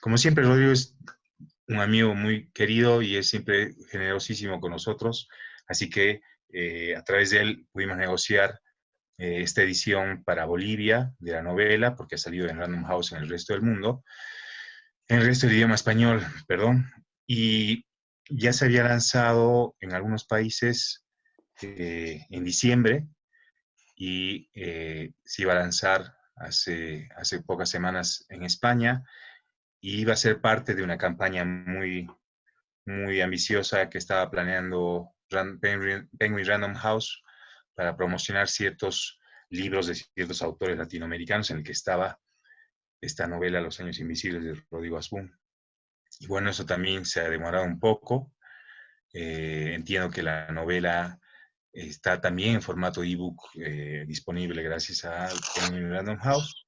Como siempre, Rodrigo es un amigo muy querido y es siempre generosísimo con nosotros, así que eh, a través de él pudimos negociar eh, esta edición para Bolivia de la novela, porque ha salido en Random House en el resto del mundo, en el resto del idioma español, perdón, y ya se había lanzado en algunos países eh, en diciembre y se iba a lanzar hace, hace pocas semanas en España y iba a ser parte de una campaña muy, muy ambiciosa que estaba planeando Penguin Random House para promocionar ciertos libros de ciertos autores latinoamericanos en el que estaba esta novela Los años invisibles de Rodrigo Asbun. Y bueno, eso también se ha demorado un poco. Eh, entiendo que la novela está también en formato ebook eh, disponible gracias a Penguin Random House.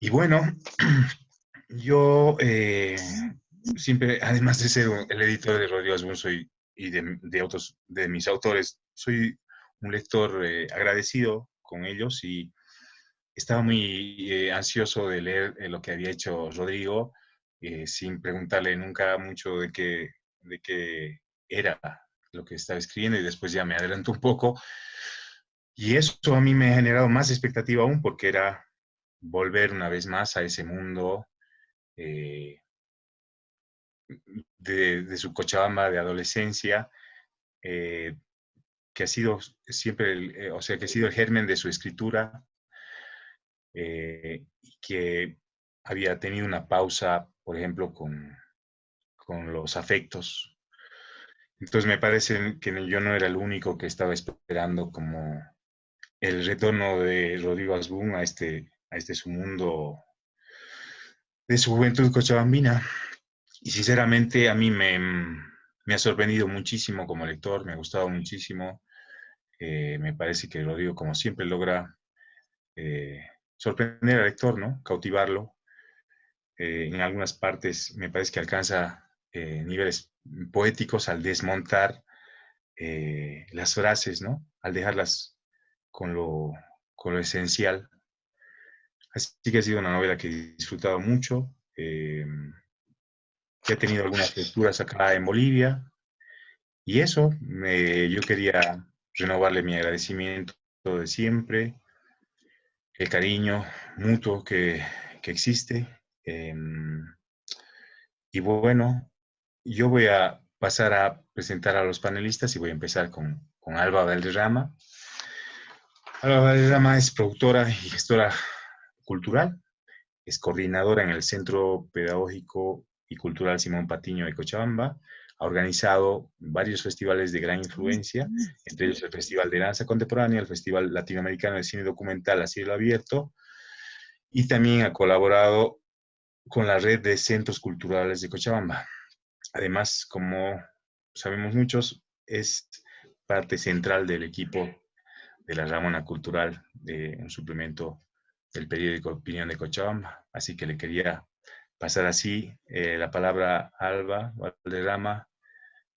Y bueno, Yo eh, siempre, además de ser el editor de Rodrigo Asbun soy, y de, otros, de mis autores, soy un lector eh, agradecido con ellos y estaba muy eh, ansioso de leer lo que había hecho Rodrigo, sin preguntarle nunca mucho de qué, de qué era lo que estaba escribiendo y después ya me adelanto un poco. Y eso a mí me ha generado más expectativa aún porque era volver una vez más a ese mundo eh, de, su Cochabamba de adolescencia, eh, que ha sido siempre, el, eh, o sea, que ha sido el germen de su escritura, que había tenido una pausa, por ejemplo, con, con los afectos. Entonces me parece que yo no era el único que estaba esperando como el retorno de Rodrigo Asbun a este, a este su mundo de su juventud cochabambina. Y sinceramente a mí me, ha sorprendido muchísimo como lector, me ha gustado muchísimo. Eh, me parece que lo digo como siempre, logra eh, sorprender al lector, ¿no? Cautivarlo. Eh, en algunas partes me parece que alcanza niveles poéticos al desmontar las frases, ¿no? Al dejarlas con lo, con lo esencial Así que ha sido una novela que he disfrutado mucho, eh, que ha tenido algunas lecturas acá en Bolivia. Y eso, yo quería renovarle mi agradecimiento de siempre, el cariño mutuo que, existe. Em, y bueno, yo voy a pasar a presentar a los panelistas y voy a empezar con, con Alba Valderrama. Alba Valderrama es productora y gestora cultural. Es coordinadora en el Centro Pedagógico y Cultural Simón Patiño de Cochabamba. Ha organizado varios festivales de gran influencia, entre ellos el Festival de Danza Contemporánea, el Festival Latinoamericano de Cine Documental a Cielo Abierto, y también ha colaborado con la red de centros culturales de Cochabamba. Además, como sabemos muchos, es parte central del equipo de la Ramona Cultural, de un suplemento del periódico Opinión de Cochabamba. Así que le quería pasar así eh, la palabra a Alba Valderrama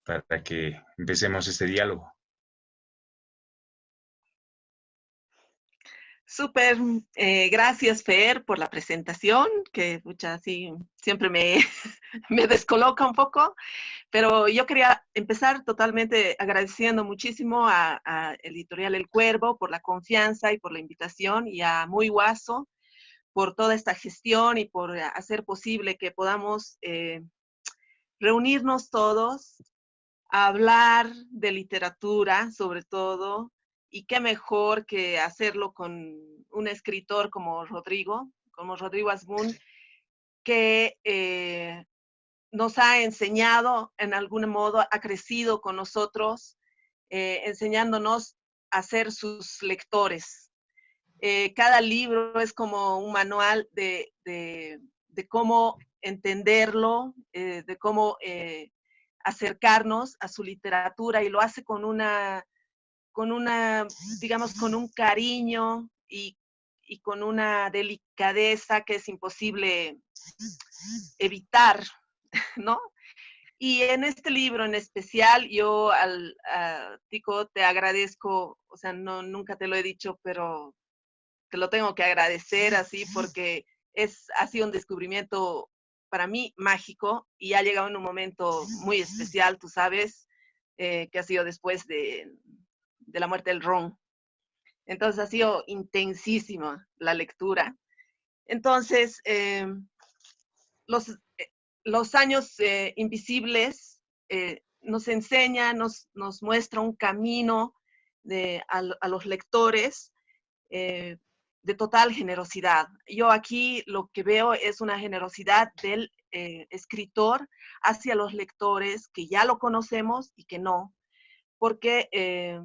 para que empecemos este diálogo. Súper, eh, gracias Fer por la presentación, que mucha, sí, siempre me, me descoloca un poco, pero yo quería empezar totalmente agradeciendo muchísimo a, Editorial El Cuervo por la confianza y por la invitación y a Muy Guaso por toda esta gestión y por hacer posible que podamos eh, reunirnos todos, hablar de literatura sobre todo, y qué mejor que hacerlo con un escritor como Rodrigo, como Rodrigo Asbun, que eh, nos ha enseñado en algún modo, ha crecido con nosotros, eh, enseñándonos a ser sus lectores. Eh, cada libro es como un manual de, de cómo entenderlo, de cómo acercarnos a su literatura y lo hace con una con una, digamos, con un cariño y, con una delicadeza que es imposible evitar, ¿no? Y en este libro en especial, yo al Tico te agradezco, o sea, no, nunca te lo he dicho, pero te lo tengo que agradecer así porque es, ha sido un descubrimiento para mí mágico y ha llegado en un momento muy especial, tú sabes, eh, que ha sido después de, de, la muerte del Ron. Entonces ha sido intensísima la lectura. Entonces, eh, los, eh, los años invisibles nos enseña, nos, nos muestra un camino de, a, a los lectores de total generosidad. Yo aquí lo que veo es una generosidad del eh, escritor hacia los lectores que ya lo conocemos y que no, porque eh,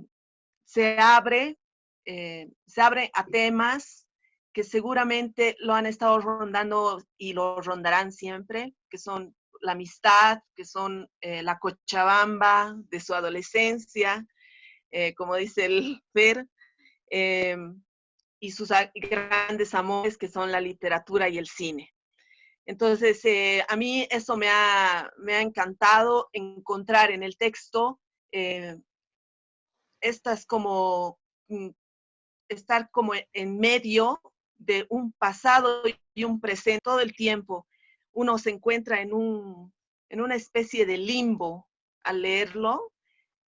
se abre, eh, se abre a temas que seguramente lo han estado rondando y lo rondarán siempre, que son la amistad, que son la cochabamba de su adolescencia, como dice el Fer, y sus grandes amores que son la literatura y el cine. Entonces, eh, a mí eso me ha, me ha, encantado encontrar en el texto eh, estas como, mm, estar como en medio de un pasado y un presente todo el tiempo. Uno se encuentra en, un, en una especie de limbo al leerlo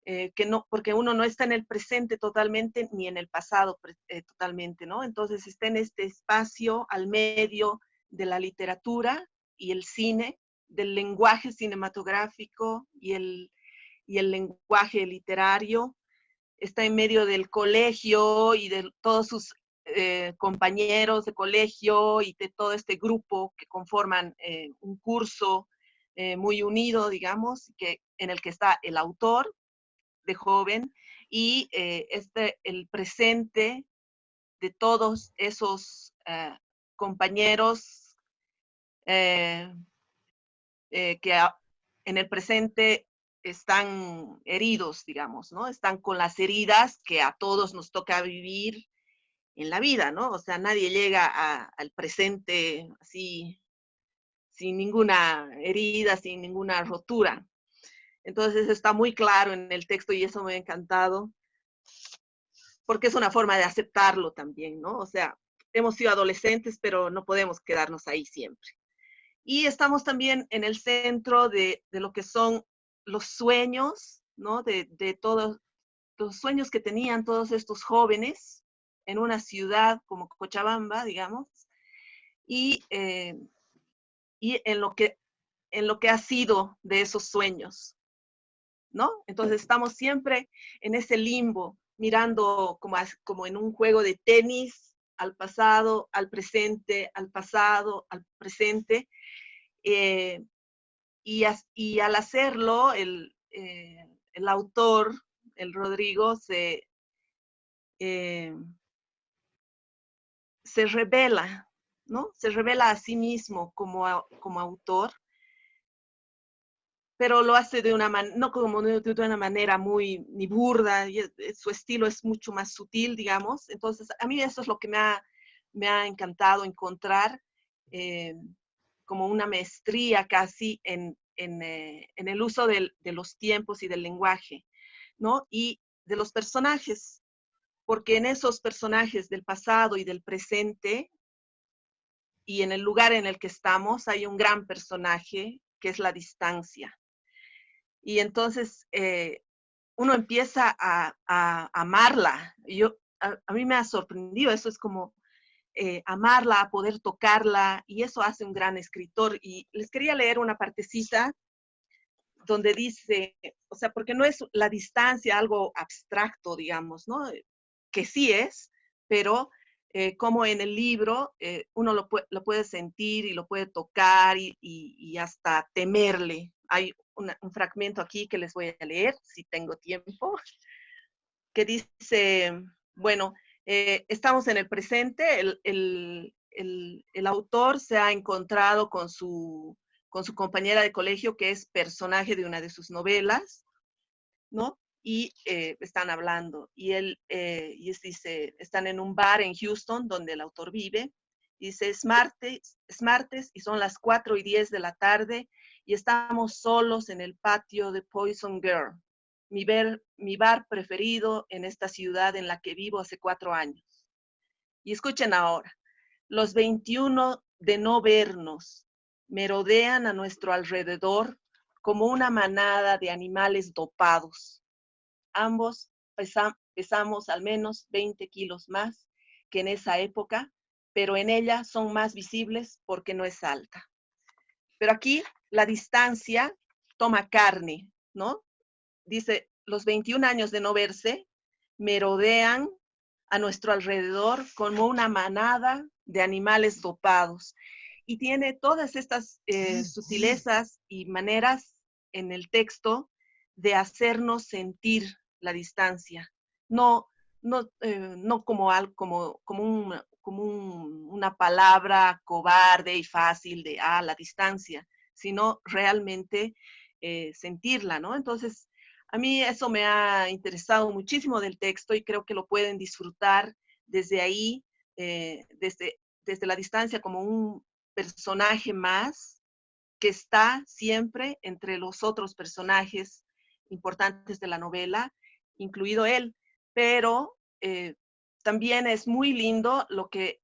eh, que no, porque uno no está en el presente totalmente ni en el pasado eh, totalmente, ¿no? Entonces está en este espacio al medio de la literatura y el cine, del lenguaje cinematográfico y el, y el lenguaje literario, está en medio del colegio y de todos sus eh, compañeros de colegio y de todo este grupo que conforman un curso muy unido, digamos, que, en el que está el autor, de joven y eh, este, el presente de todos esos eh, compañeros eh, que en el presente están heridos, digamos, ¿no? Están con las heridas que a todos nos toca vivir en la vida, ¿no? O sea, nadie llega al presente así sin ninguna herida, sin ninguna rotura. Entonces está muy claro en el texto y eso me ha encantado, porque es una forma de aceptarlo también, ¿no? O sea, hemos sido adolescentes, pero no podemos quedarnos ahí siempre. Y estamos también en el centro de, lo que son los sueños, ¿no? De, todos los sueños que tenían todos estos jóvenes en una ciudad como Cochabamba, digamos, y, eh, y en, lo que, en lo que ha sido de esos sueños. ¿no? Entonces estamos siempre en ese limbo, mirando como, como en un juego de tenis al pasado, al presente, al pasado, al presente. Eh, y, al hacerlo, el, eh, el, autor, el Rodrigo, se, eh, se revela, ¿no? Se revela a sí mismo como, como autor pero lo hace de una manera, no como de una manera muy ni burda, su estilo es mucho más sutil, digamos. Entonces, a mí eso es lo que me ha, me ha encantado encontrar, eh, como una maestría casi en, en, eh, en el uso del, de los tiempos y del lenguaje, ¿no? Y de los personajes, porque en esos personajes del pasado y del presente, y en el lugar en el que estamos, hay un gran personaje que es la distancia. Y entonces eh, uno empieza a, amarla. Yo, a, mí me ha sorprendido, eso es como eh, amarla, poder tocarla, y eso hace un gran escritor. Y les quería leer una partecita donde dice, o sea, porque no es la distancia algo abstracto, digamos, ¿no? Que sí es, pero eh, como en el libro uno lo, puede sentir y lo puede tocar y hasta temerle. Hay un fragmento aquí que les voy a leer, si tengo tiempo, que dice, bueno, eh, estamos en el presente, el, el, autor se ha encontrado con su, con su compañera de colegio, que es personaje de una de sus novelas, ¿no? Y eh, están hablando. Y él eh, y dice, están en un bar en Houston, donde el autor vive. Y dice, es martes, es martes y son las 4 y 10 de la tarde y estamos solos en el patio de Poison Girl, mi, bar preferido en esta ciudad en la que vivo hace cuatro años. Y escuchen ahora, los 21 de no vernos merodean a nuestro alrededor como una manada de animales dopados. Ambos pesamos al menos 20 kilos más que en esa época, pero en ella son más visibles porque no es alta. Pero aquí la distancia toma carne, ¿no? Dice, los 21 años de no verse merodean a nuestro alrededor como una manada de animales dopados. Y tiene todas estas eh, sutilezas y maneras en el texto de hacernos sentir la distancia, no, no, eh, no como, algo, como, como, como una palabra cobarde y fácil de, ah, la distancia, sino realmente eh, sentirla, ¿no? Entonces, a mí eso me ha interesado muchísimo del texto y creo que lo pueden disfrutar desde ahí, eh, desde, desde la distancia, como un personaje más que está siempre entre los otros personajes importantes de la novela, incluido él. Pero eh, también es muy lindo lo que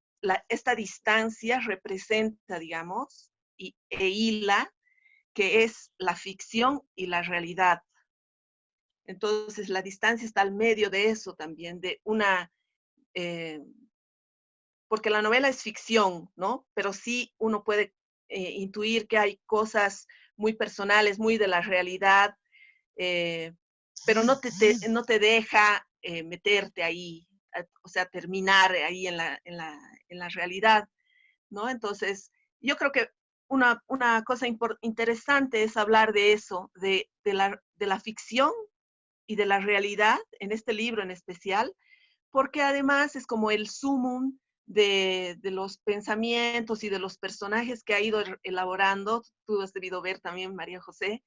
esta distancia representa, digamos, y, e hila, que es la ficción y la realidad. Entonces, la distancia está al medio de eso también, de una, eh, porque la novela es ficción, ¿no? Pero sí uno puede eh, intuir que hay cosas muy personales, muy de la realidad, eh, pero no te, no te deja meterte ahí, o sea, terminar ahí en la, en la, en la realidad, ¿no? Entonces, yo creo que una, una cosa interesante es hablar de eso, de, de, la, de la ficción y de la realidad en este libro en especial, porque además es como el sumum de, de, los pensamientos y de los personajes que ha ido elaborando, tú has debido ver también, María José,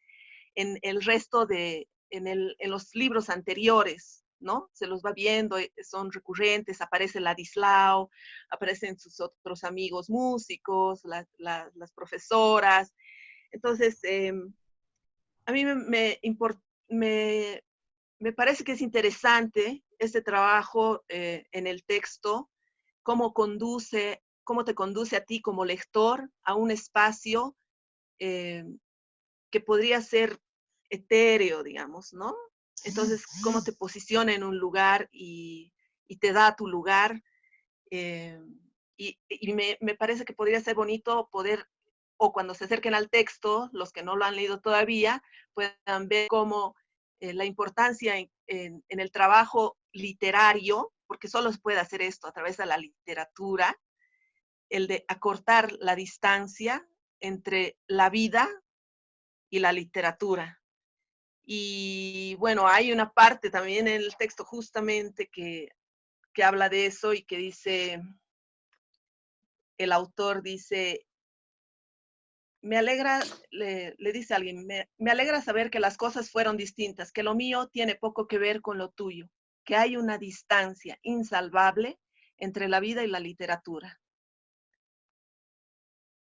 en el resto de, en, el, en los libros anteriores, ¿no? Se los va viendo, eh, son recurrentes, aparece Ladislao, aparecen sus otros amigos músicos, las profesoras. Entonces, em, a mí me, me, me, me parece que es interesante este trabajo eh, en el texto, cómo conduce, cómo te conduce a ti como lector a un espacio eh, que podría ser etéreo, digamos, ¿no? Entonces, cómo te posiciona en un lugar y, te da tu lugar. Eh, y, me, me, parece que podría ser bonito poder, o cuando se acerquen al texto, los que no lo han leído todavía, puedan ver cómo eh, la importancia en, el trabajo literario, porque solo se puede hacer esto a través de la literatura, el de acortar la distancia entre la vida y la literatura. Y bueno, hay una parte también en el texto justamente que, que habla de eso y que dice, el autor dice, me alegra, le, dice alguien, me, me, alegra saber que las cosas fueron distintas, que lo mío tiene poco que ver con lo tuyo, que hay una distancia insalvable entre la vida y la literatura.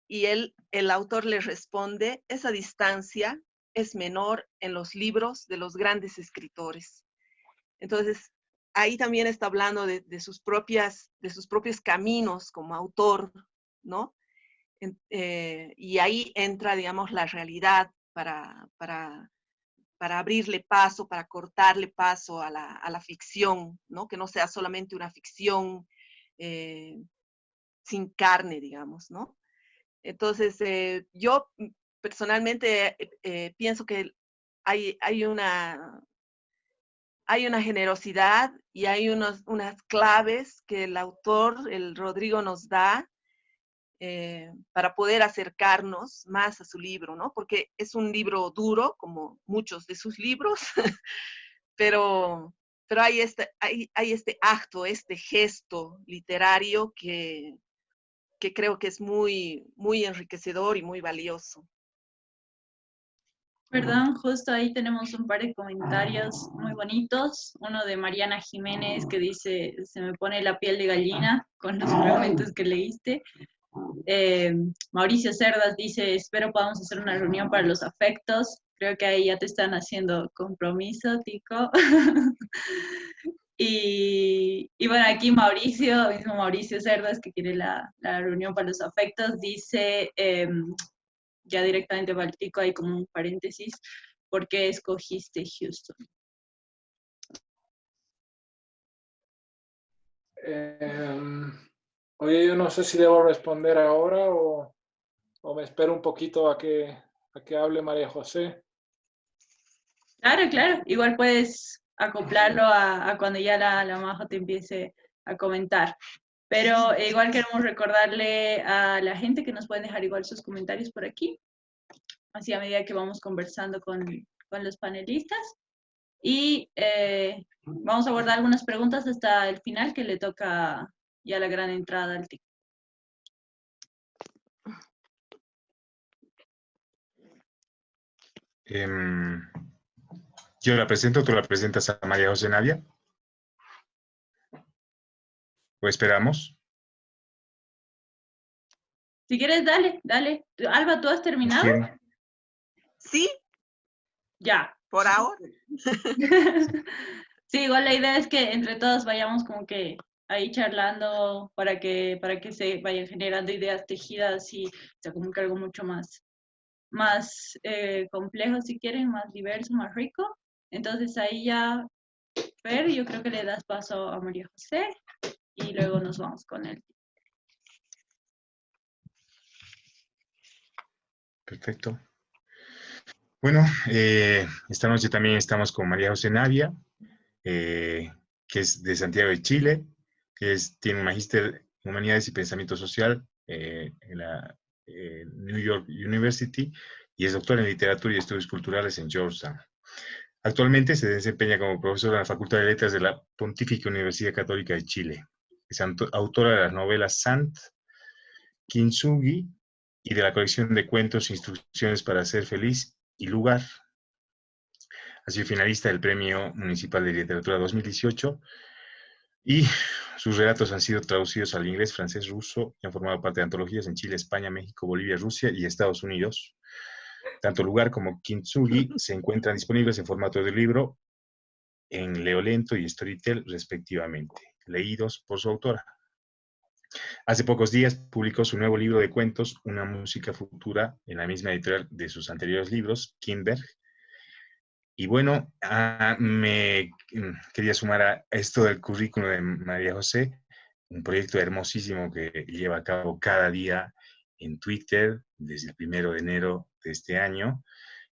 Y él, el autor le responde, esa distancia es menor en los libros de los grandes escritores. Entonces, ahí también está hablando de, de sus, propias, de sus propios caminos como autor, ¿no? Eh, y ahí entra, digamos, la realidad para, para, para, abrirle paso, para cortarle paso a la, a la, ficción, ¿no? Que no sea solamente una ficción eh, sin carne, digamos, ¿no? Entonces, eh, yo personalmente pienso que hay, hay, una, hay una generosidad y hay unos, unas claves que el autor, el Rodrigo, nos da eh, para poder acercarnos más a su libro, ¿no? Porque es un libro duro, como muchos de sus libros, pero, pero hay, este, hay, hay este acto, este gesto literario que, que creo que es muy, muy enriquecedor y muy valioso. Perdón, justo ahí tenemos un par de comentarios muy bonitos. Uno de Mariana Jiménez que dice, se me pone la piel de gallina con los fragmentos que leíste. Eh, Mauricio Cerdas dice, espero podamos hacer una reunión para los afectos. Creo que ahí ya te están haciendo compromiso, Tico. Y, bueno, aquí Mauricio, mismo Mauricio Cerdas, que quiere la, reunión para los afectos, dice, em, ya directamente baltico, hay como un paréntesis, ¿por qué escogiste Houston? Eh, oye, yo no sé si debo responder ahora o, o me espero un poquito a que, a que hable María José. Claro, claro. Igual puedes acoplarlo a, a cuando ya la, la Majo te empiece a comentar. Pero igual queremos recordarle a la gente que nos pueden dejar igual sus comentarios por aquí, así a medida que vamos conversando con, con los panelistas. Y eh, vamos a abordar algunas preguntas hasta el final que le toca ya la gran entrada al TIC. Em, yo la presento, tú la presentas a María José Navia. ¿O esperamos? Si quieres, dale, dale. Alba, ¿tú has terminado? Sí. Ya. Por ahora. sí, igual la idea es que entre todos vayamos como que ahí charlando para que, para que se vayan generando ideas tejidas y sea como que algo mucho más, más eh, complejo, si quieren, más diverso, más rico. Entonces ahí ya, Fer, yo creo que le das paso a María José y luego nos vamos con él. Perfecto. Bueno, eh, esta noche también estamos con María José Navia, eh, que es de Santiago de Chile, que es, tiene un magíster en Humanidades y Pensamiento Social eh, en la New York University y es doctora en Literatura y Estudios Culturales en Georgetown. Actualmente se desempeña como profesora en la Facultad de Letras de la Pontífica Universidad Católica de Chile. Es autora de las novelas Sant, Kintsugi y de la colección de cuentos Instrucciones para ser feliz y lugar. Ha sido finalista del Premio Municipal de Literatura 2018 y sus relatos han sido traducidos al inglés, francés, ruso y han formado parte de antologías en Chile, España, México, Bolivia, Rusia y Estados Unidos. Tanto Lugar como Kintsugi se encuentran disponibles en formato de libro en Leolento y Storytel respectivamente, leídos por su autora. Hace pocos días publicó su nuevo libro de cuentos, Una música futura, en la misma editorial de sus anteriores libros, Kinberg. Y bueno, ah, me mm, quería sumar a esto del currículo de María José, un proyecto hermosísimo que lleva a cabo cada día en Twitter desde el primero de enero de este año,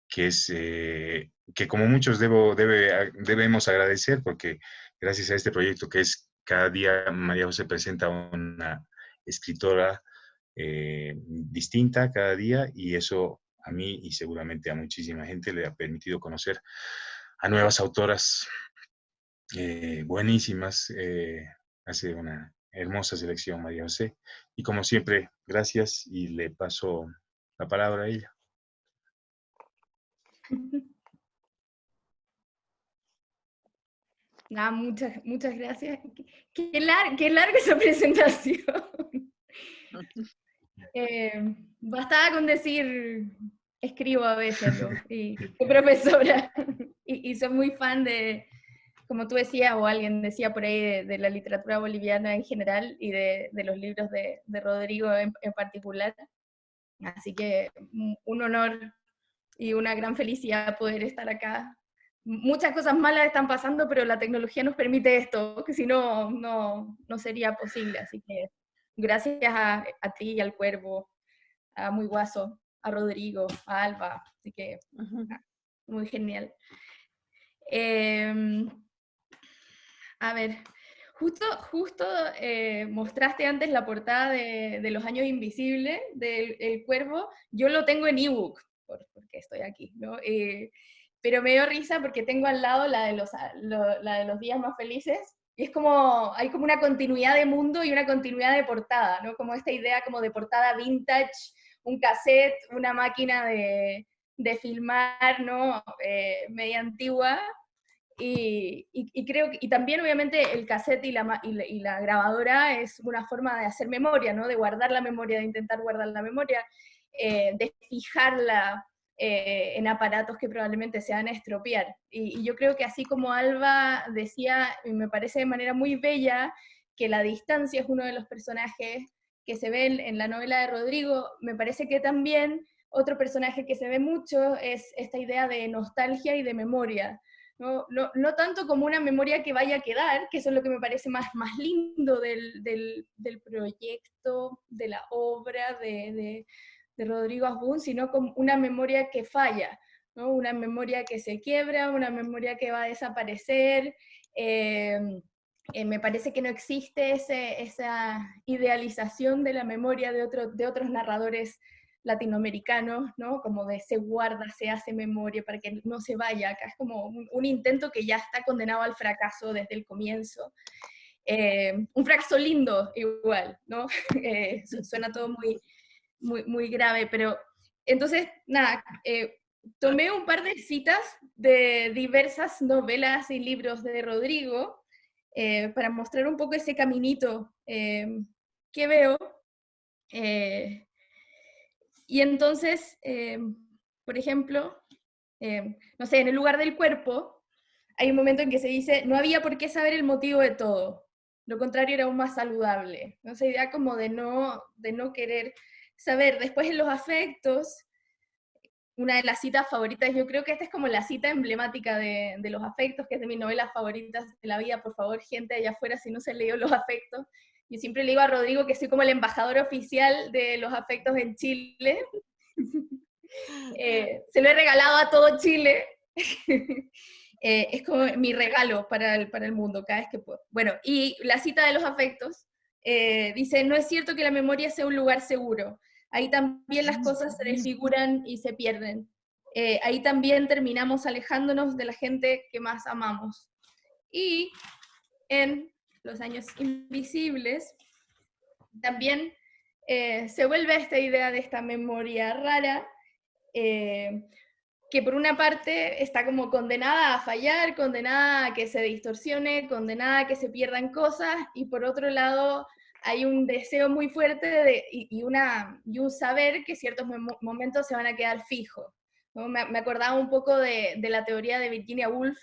que es eh, que como muchos debo, debe, debemos agradecer porque gracias a este proyecto que es cada día María José presenta una escritora eh, distinta cada día y eso a mí y seguramente a muchísima gente le ha permitido conocer a nuevas autoras eh, buenísimas. Eh, hace una hermosa selección María José. Y como siempre, gracias y le paso la palabra a ella. Ah, muchas, muchas gracias. Qué, qué larga esa presentación. Eh, bastaba con decir, escribo a veces, y, profesora, y, soy muy fan de, como tú decías, o alguien decía por ahí, de, la literatura boliviana en general, y de, los libros de, Rodrigo en, en, particular. Así que un honor y una gran felicidad poder estar acá muchas cosas malas están pasando, pero la tecnología nos permite esto, que si no, no, no sería posible. Así que gracias a, a, ti y al Cuervo, a Muy Guaso, a Rodrigo, a Alba. Así que muy genial. Em, a ver, justo, justo eh, mostraste antes la portada de, de Los Años Invisibles del el Cuervo. Yo lo tengo en ebook, porque estoy aquí, ¿no? Eh, pero me dio risa porque tengo al lado la de los, la de los días más felices, y es como, hay como una continuidad de mundo y una continuidad de portada, ¿no? Como esta idea como de portada vintage, un cassette, una máquina de, de filmar, ¿no? Eh, media antigua, y, y, creo y también obviamente el cassette y la, y la, grabadora es una forma de hacer memoria, ¿no? De guardar la memoria, de intentar guardar la memoria, eh, de fijarla eh, en aparatos que probablemente se van a estropear. Y, yo creo que así como Alba decía, y me parece de manera muy bella, que la distancia es uno de los personajes que se ve en la novela de Rodrigo, me parece que también otro personaje que se ve mucho es esta idea de nostalgia y de memoria. No, no, no, tanto como una memoria que vaya a quedar, que eso es lo que me parece más, más lindo del, del, del proyecto, de la obra de, de, de, Rodrigo Asbun, sino como una memoria que falla, ¿no? una memoria que se quiebra, una memoria que va a desaparecer. Eh, eh, me parece que no existe esa idealización de la memoria de, otro, de otros narradores latinoamericanos, ¿no? Como de se guarda, se hace memoria para que no se vaya. Acá es como un, intento que ya está condenado al fracaso desde el comienzo. Eh, un fracaso lindo igual, ¿no? Eh, suena todo muy, muy, muy grave, pero entonces, nada, tomé un par de citas de diversas novelas y libros de Rodrigo para mostrar un poco ese caminito que veo. Y entonces, eh, por ejemplo, eh, no sé, en el lugar del cuerpo, hay un momento en que se dice, no había por qué saber el motivo de todo. Lo contrario era aún más saludable. ¿no? Esa idea como de no, de no querer saber. Después en los afectos, una de las citas favoritas, yo creo que esta es como la cita emblemática de, de, los afectos, que es de mis novelas favoritas de la vida, por favor, gente allá afuera, si no se leyó los afectos, yo siempre le digo a Rodrigo que soy como el embajador oficial de los afectos en Chile. Eh, se lo he regalado a todo Chile. Eh, es como mi regalo para el, para el mundo cada vez que puedo. Bueno, y la cita de los afectos eh, dice, no es cierto que la memoria sea un lugar seguro. Ahí también las cosas se desfiguran y se pierden. ahí también terminamos alejándonos de la gente que más amamos. Y en los años invisibles, también eh, se vuelve esta idea de esta memoria rara, eh, que por una parte está como condenada a fallar, condenada a que se distorsione, condenada a que se pierdan cosas, y por otro lado hay un deseo muy fuerte y, un saber que ciertos momentos se van a quedar fijos. Me, acordaba un poco de, la teoría de Virginia Woolf,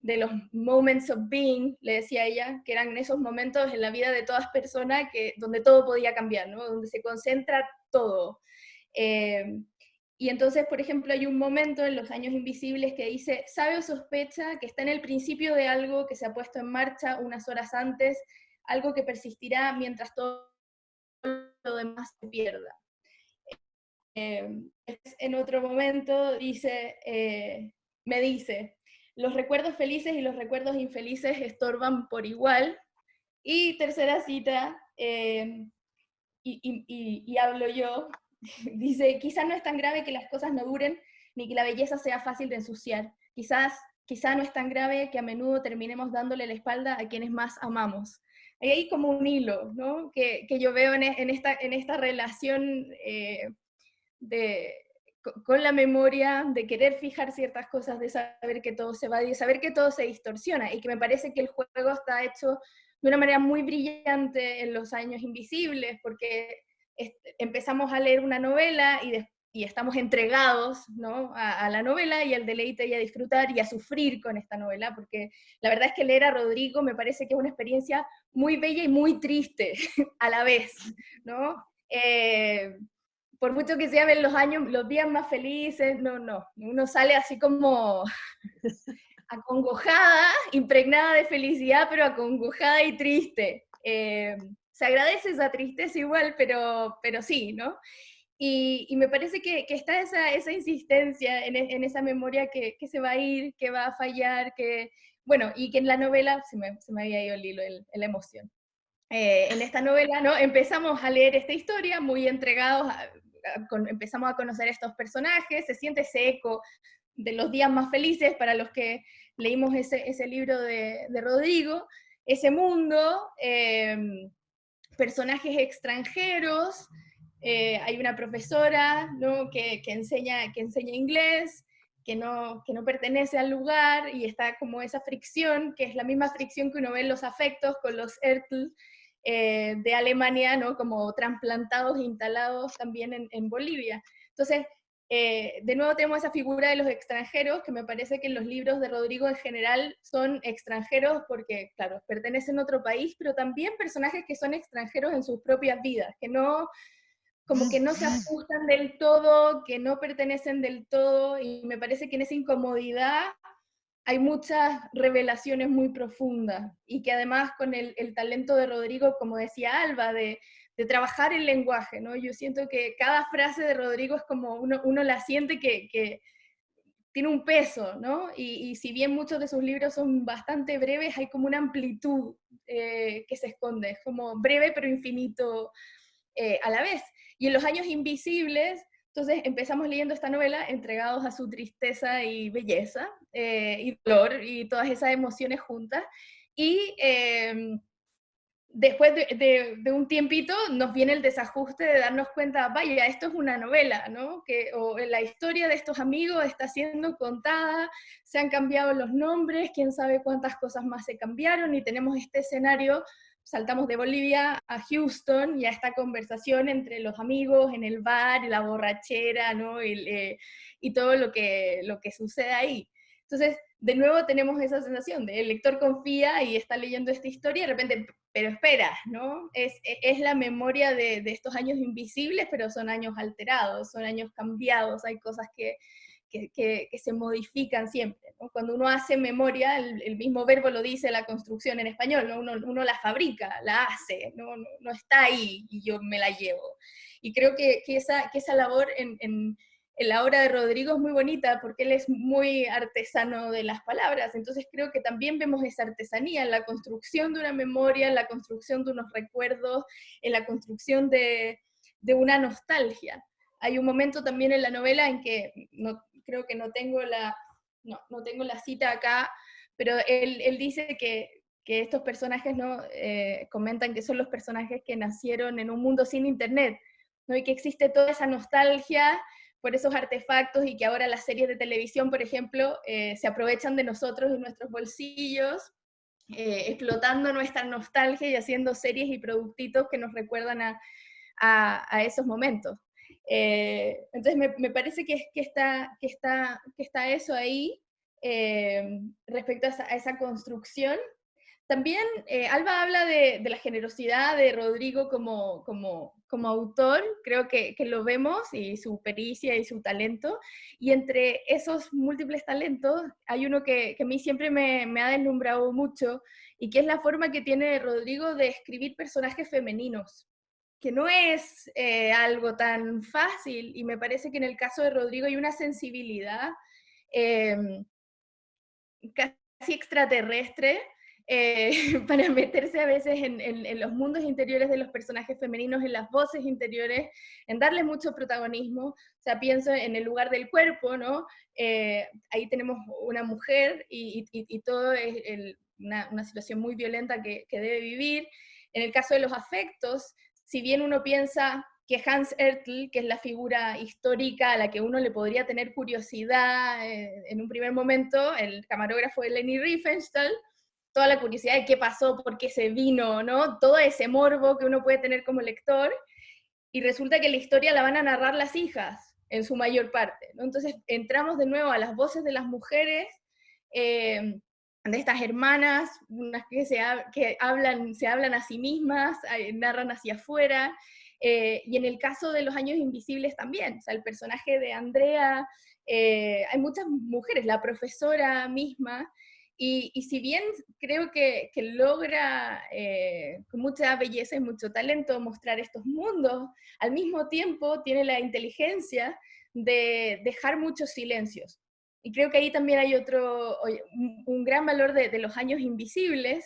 de los moments of being, le decía ella, que eran esos momentos en la vida de todas personas que, donde todo podía cambiar, ¿no? donde se concentra todo. Eh, y entonces, por ejemplo, hay un momento en Los Años Invisibles que dice, sabe sospecha que está en el principio de algo que se ha puesto en marcha unas horas antes, algo que persistirá mientras todo lo demás se pierda. Eh, en otro momento dice, eh, me dice, los recuerdos felices y los recuerdos infelices estorban por igual. Y tercera cita, eh, y, hablo yo, dice, quizás no es tan grave que las cosas no duren, ni que la belleza sea fácil de ensuciar. Quizás, quizá no es tan grave que a menudo terminemos dándole la espalda a quienes más amamos. Hay ahí como un hilo, ¿no? Que, yo veo en, esta, en esta relación eh, de, con la memoria, de querer fijar ciertas cosas, de saber que todo se va, de saber que todo se distorsiona, y que me parece que el juego está hecho de una manera muy brillante en los años invisibles, porque empezamos a leer una novela y, y estamos entregados ¿no? a, a, la novela y al deleite y a disfrutar y a sufrir con esta novela, porque la verdad es que leer a Rodrigo me parece que es una experiencia muy bella y muy triste a la vez, ¿no? Eh, por mucho que se los años, los días más felices, no, no, uno sale así como acongojada, impregnada de felicidad, pero acongojada y triste. Eh, se agradece esa tristeza igual, pero, pero sí, ¿no? Y, me parece que, está esa, esa insistencia en, en, esa memoria que, que, se va a ir, que va a fallar, que, bueno, y que en la novela se me, se me había ido el hilo, el, la emoción. Eh, en esta novela, ¿no? Empezamos a leer esta historia muy entregados, a, empezamos a conocer estos personajes, se siente ese eco de los días más felices para los que leímos ese, ese libro de, de, Rodrigo, ese mundo, em, personajes extranjeros, eh, hay una profesora ¿no? que, que, enseña, que enseña inglés, que no, que no pertenece al lugar y está como esa fricción, que es la misma fricción que uno ve en los afectos con los Ertl, eh, de Alemania, ¿no? Como trasplantados e instalados también en, Bolivia. Entonces, eh, de nuevo tenemos esa figura de los extranjeros, que me parece que los libros de Rodrigo en general son extranjeros porque, claro, pertenecen a otro país, pero también personajes que son extranjeros en sus propias vidas, que no, como que no se ajustan del todo, que no pertenecen del todo, y me parece que en esa incomodidad hay muchas revelaciones muy profundas, y que además con el, el talento de Rodrigo, como decía Alba, de de trabajar el lenguaje, ¿no? Yo siento que cada frase de Rodrigo es como uno, uno la siente que, tiene un peso, ¿no? Y, si bien muchos de sus libros son bastante breves, hay como una amplitud eh, que se esconde, es como breve pero infinito eh, a la vez. Y en los años invisibles, entonces empezamos leyendo esta novela entregados a su tristeza y belleza eh, y dolor y todas esas emociones juntas. Y después de, un tiempito nos viene el desajuste de darnos cuenta, vaya, esto es una novela, ¿no? Que, o la historia de estos amigos está siendo contada, se han cambiado los nombres, quién sabe cuántas cosas más se cambiaron y tenemos este escenario, saltamos de Bolivia a Houston y a esta conversación entre los amigos en el bar, la borrachera, ¿no? Y, eh, y todo lo que, lo que sucede ahí. Entonces, de nuevo tenemos esa sensación de el lector confía y está leyendo esta historia y de repente, pero espera, ¿no? Es, e, es la memoria de, de, estos años invisibles, pero son años alterados, son años cambiados, hay cosas que, que, que, se modifican siempre. ¿no? Cuando uno hace memoria, el, mismo verbo lo dice la construcción en español, ¿no? uno, uno, la fabrica, la hace, ¿no? No, no, está ahí y yo me la llevo. Y creo que, esa, esa labor en, en la obra de Rodrigo es muy bonita porque él es muy artesano de las palabras, entonces creo que también vemos esa artesanía en la construcción de una memoria, en la construcción de unos recuerdos, en la construcción de, una nostalgia. Hay un momento también en la novela en que, no, creo que no tengo la, no, tengo la cita acá, pero él, dice que, estos personajes ¿no? Eh, comentan que son los personajes que nacieron en un mundo sin internet, ¿no? y que existe toda esa nostalgia por esos artefactos y que ahora las series de televisión, por ejemplo, eh, se aprovechan de nosotros y nuestros bolsillos, eh, explotando nuestra nostalgia y haciendo series y productitos que nos recuerdan a, a, esos momentos. Eh, entonces me, parece que, está, eso ahí respecto a esa, construcción. También eh, Alba habla de, la generosidad de Rodrigo como, autor, creo que, lo vemos, y su pericia y su talento, y entre esos múltiples talentos hay uno que, que a mí siempre me, me, ha deslumbrado mucho, y que es la forma que tiene Rodrigo de escribir personajes femeninos, que no es eh, algo tan fácil, y me parece que en el caso de Rodrigo hay una sensibilidad eh, casi extraterrestre, eh, para meterse a veces en, los mundos interiores de los personajes femeninos, en las voces interiores, en darles mucho protagonismo. O sea, pienso en el lugar del cuerpo, ¿no? Eh, ahí tenemos una mujer y, todo es una, situación muy violenta que, debe vivir. En el caso de los afectos, si bien uno piensa que Hans Ertl, que es la figura histórica a la que uno le podría tener curiosidad eh, en un primer momento, el camarógrafo de Leni Riefenstahl, toda la curiosidad de qué pasó, por qué se vino, ¿no? Todo ese morbo que uno puede tener como lector, y resulta que la historia la van a narrar las hijas, en su mayor parte. Entonces entramos de nuevo a las voces de las mujeres, eh, de estas hermanas, unas que, se, que hablan, se hablan a sí mismas, eh, narran hacia afuera, eh, y en el caso de los años invisibles también, o sea, el personaje de Andrea, hay muchas mujeres, la profesora misma, y, si bien creo que, logra eh, con mucha belleza y mucho talento mostrar estos mundos, al mismo tiempo tiene la inteligencia de dejar muchos silencios. Y creo que ahí también hay otro, un, gran valor de, los años invisibles,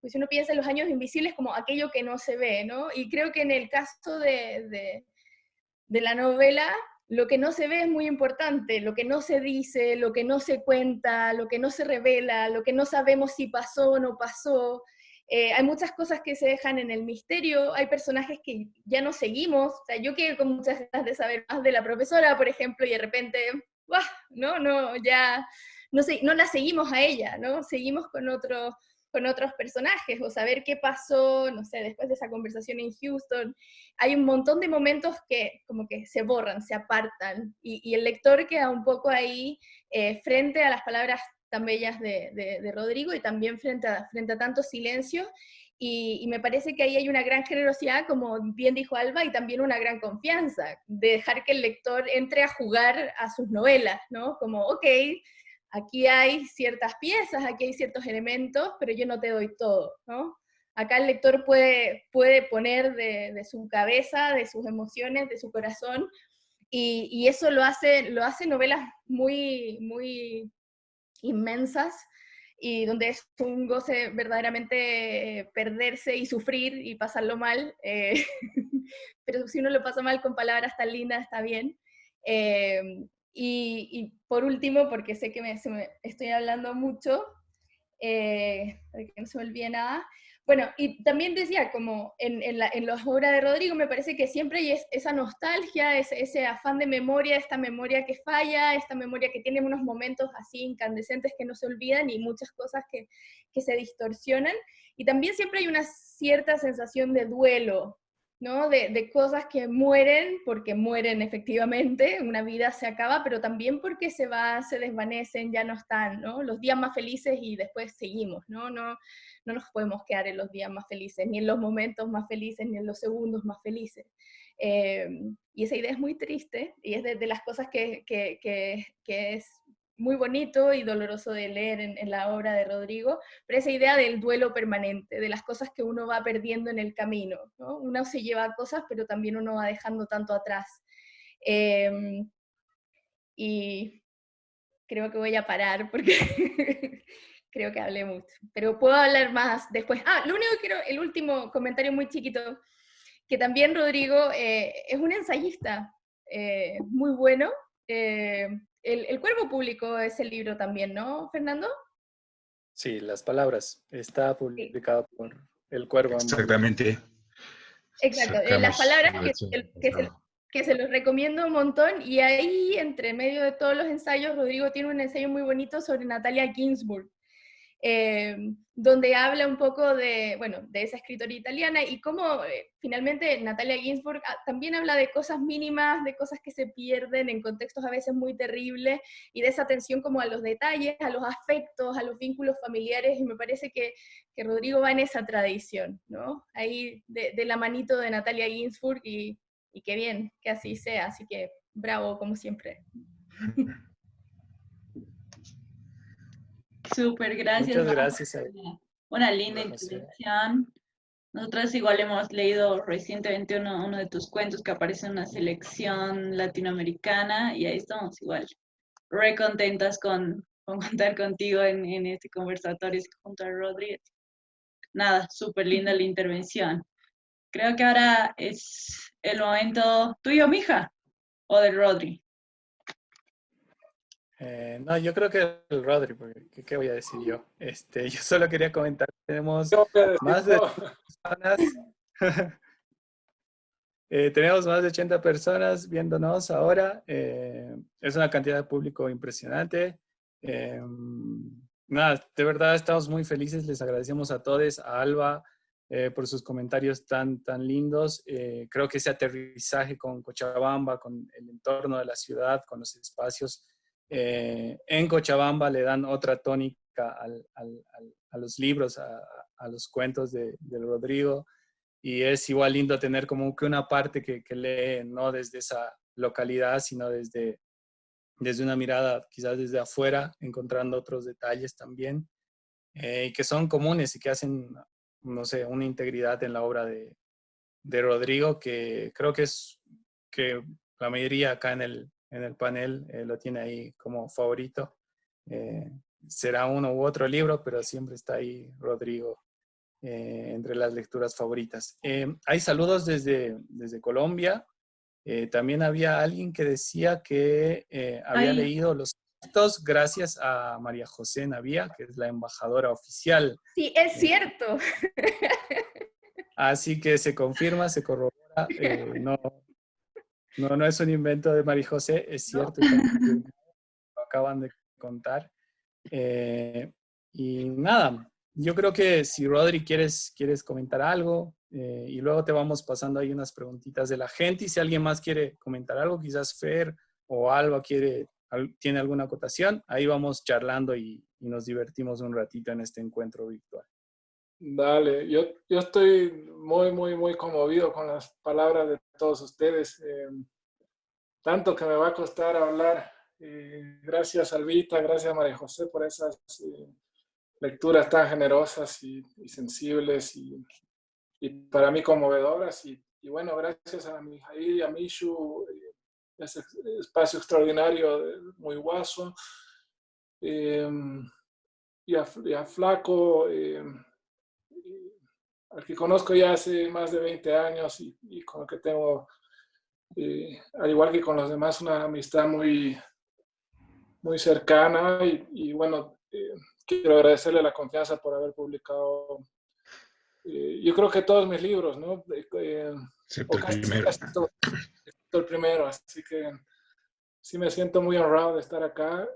pues uno piensa en los años invisibles como aquello que no se ve, ¿no? Y creo que en el caso de, de la novela lo que no se ve es muy importante, lo que no se dice, lo que no se cuenta, lo que no se revela, lo que no sabemos si pasó o no pasó. Eh, hay muchas cosas que se dejan en el misterio, hay personajes que ya no seguimos, o sea, yo quedé con muchas ganas de saber más de la profesora, por ejemplo, y de repente, no, no, ya, no, sé, no la seguimos a ella, ¿no? Seguimos con otro, con otros personajes o saber qué pasó, no sé, después de esa conversación en Houston. Hay un montón de momentos que como que se borran, se apartan y, el lector queda un poco ahí eh, frente a las palabras tan bellas de, Rodrigo y también frente a, frente a tanto silencio y, me parece que ahí hay una gran generosidad, como bien dijo Alba, y también una gran confianza, de dejar que el lector entre a jugar a sus novelas, ¿no? Como, ok, aquí hay ciertas piezas, aquí hay ciertos elementos, pero yo no te doy todo, ¿no? Acá el lector puede, puede poner de, su cabeza, de sus emociones, de su corazón, y, y, eso lo hace, lo hace novelas muy, muy inmensas, y donde es un goce verdaderamente perderse y sufrir y pasarlo mal, eh, pero si uno lo pasa mal con palabras tan lindas está bien. Eh, y, por último, porque sé que me, estoy hablando mucho, eh, para que no se me olvide nada, bueno, y también decía, como en, en, la, en las obras de Rodrigo, me parece que siempre hay esa nostalgia, ese, afán de memoria, esta memoria que falla, esta memoria que tiene unos momentos así incandescentes que no se olvidan y muchas cosas que, que se distorsionan. Y también siempre hay una cierta sensación de duelo, ¿no? De, de, cosas que mueren porque mueren efectivamente, una vida se acaba, pero también porque se va, se desvanecen, ya no están, ¿no? Los días más felices y después seguimos, ¿no? No, no nos podemos quedar en los días más felices, ni en los momentos más felices, ni en los segundos más felices. Eh, y esa idea es muy triste y es de, las cosas que, que, que, es muy bonito y doloroso de leer en, la obra de Rodrigo, pero esa idea del duelo permanente, de las cosas que uno va perdiendo en el camino. ¿no? Uno se lleva cosas, pero también uno va dejando tanto atrás. Eh, y creo que voy a parar porque creo que hablé mucho, pero puedo hablar más después. Ah, lo único que quiero, el último comentario muy chiquito, que también Rodrigo eh, es un ensayista eh, muy bueno. Eh, el, el, Cuervo Público es el libro también, ¿no, Fernando? Sí, Las Palabras. Está publicado por El Cuervo. Exactamente. Exacto, las palabras que, que, se, que se los recomiendo un montón, y ahí, entre medio de todos los ensayos, Rodrigo tiene un ensayo muy bonito sobre Natalia Ginsburg, eh, donde habla un poco de, bueno, de esa escritora italiana y cómo eh, finalmente Natalia Ginsburg ah, también habla de cosas mínimas, de cosas que se pierden en contextos a veces muy terribles y de esa atención como a los detalles, a los afectos, a los vínculos familiares y me parece que, que Rodrigo va en esa tradición, ¿no? Ahí de, de la manito de Natalia Ginsburg y, y qué bien que así sea, así que bravo como siempre. Súper, gracias. Muchas gracias. Una, linda introducción. Nosotros igual hemos leído recientemente uno, uno, de tus cuentos que aparece en una selección latinoamericana y ahí estamos igual re contentas con, con contar contigo en, en este conversatorio junto a Rodríguez. Nada, súper linda la intervención. Creo que ahora es el momento tuyo, mija, o del Rodri. Eh, no, yo creo que el Rodri, porque ¿qué, voy a decir yo? Este, yo solo quería comentar, tenemos más de personas, eh, tenemos más de 80 personas viéndonos ahora, eh, es una cantidad de público impresionante. nada, de verdad estamos muy felices, les agradecemos a todos, a Alba, por sus comentarios tan, tan lindos. creo que ese aterrizaje con Cochabamba, con el entorno de la ciudad, con los espacios, eh, en Cochabamba le dan otra tónica a los libros, a, los cuentos de, Rodrigo, y es igual lindo tener como que una parte que, lee no desde esa localidad, sino desde, desde una mirada quizás desde afuera, encontrando otros detalles también, eh, y que son comunes y que hacen, no sé, una integridad en la obra de, de Rodrigo, que creo que es que la mayoría acá en el, en el panel, eh, lo tiene ahí como favorito. Eh, será uno u otro libro, pero siempre está ahí Rodrigo eh, entre las lecturas favoritas. hay saludos desde, desde Colombia. también había alguien que decía que había leído los textos gracias a María José Navía, que es la embajadora oficial. Sí, es cierto. Así que se confirma, se corrobora. no, no, no es un invento de María José, es cierto, lo acaban de contar. Eh, y nada, yo creo que si Rodri quieres, quieres comentar algo eh, y luego te vamos pasando ahí unas preguntitas de la gente y si alguien más quiere comentar algo, quizás Fer o Alba quiere, tiene alguna acotación, ahí vamos charlando y, nos divertimos un ratito en este encuentro virtual. Dale, yo, yo estoy muy, muy, muy conmovido con las palabras de todos ustedes. Eh, tanto que me va a costar hablar. Eh, gracias, Alvita, gracias, María José, por esas lecturas tan generosas y, sensibles y, para mí conmovedoras. Y, bueno, gracias a Mijail y a Mishu, eh, ese espacio extraordinario, muy guaso. Y, a, Flaco, al que conozco ya hace más de 20 años y, con el que tengo, eh, al igual que con los demás, una amistad muy, muy cercana. Y, bueno, eh, quiero agradecerle la confianza por haber publicado, eh, yo creo que todos mis libros, ¿no? Eh, el primero. el primero, así que sí me siento muy honrado de estar acá.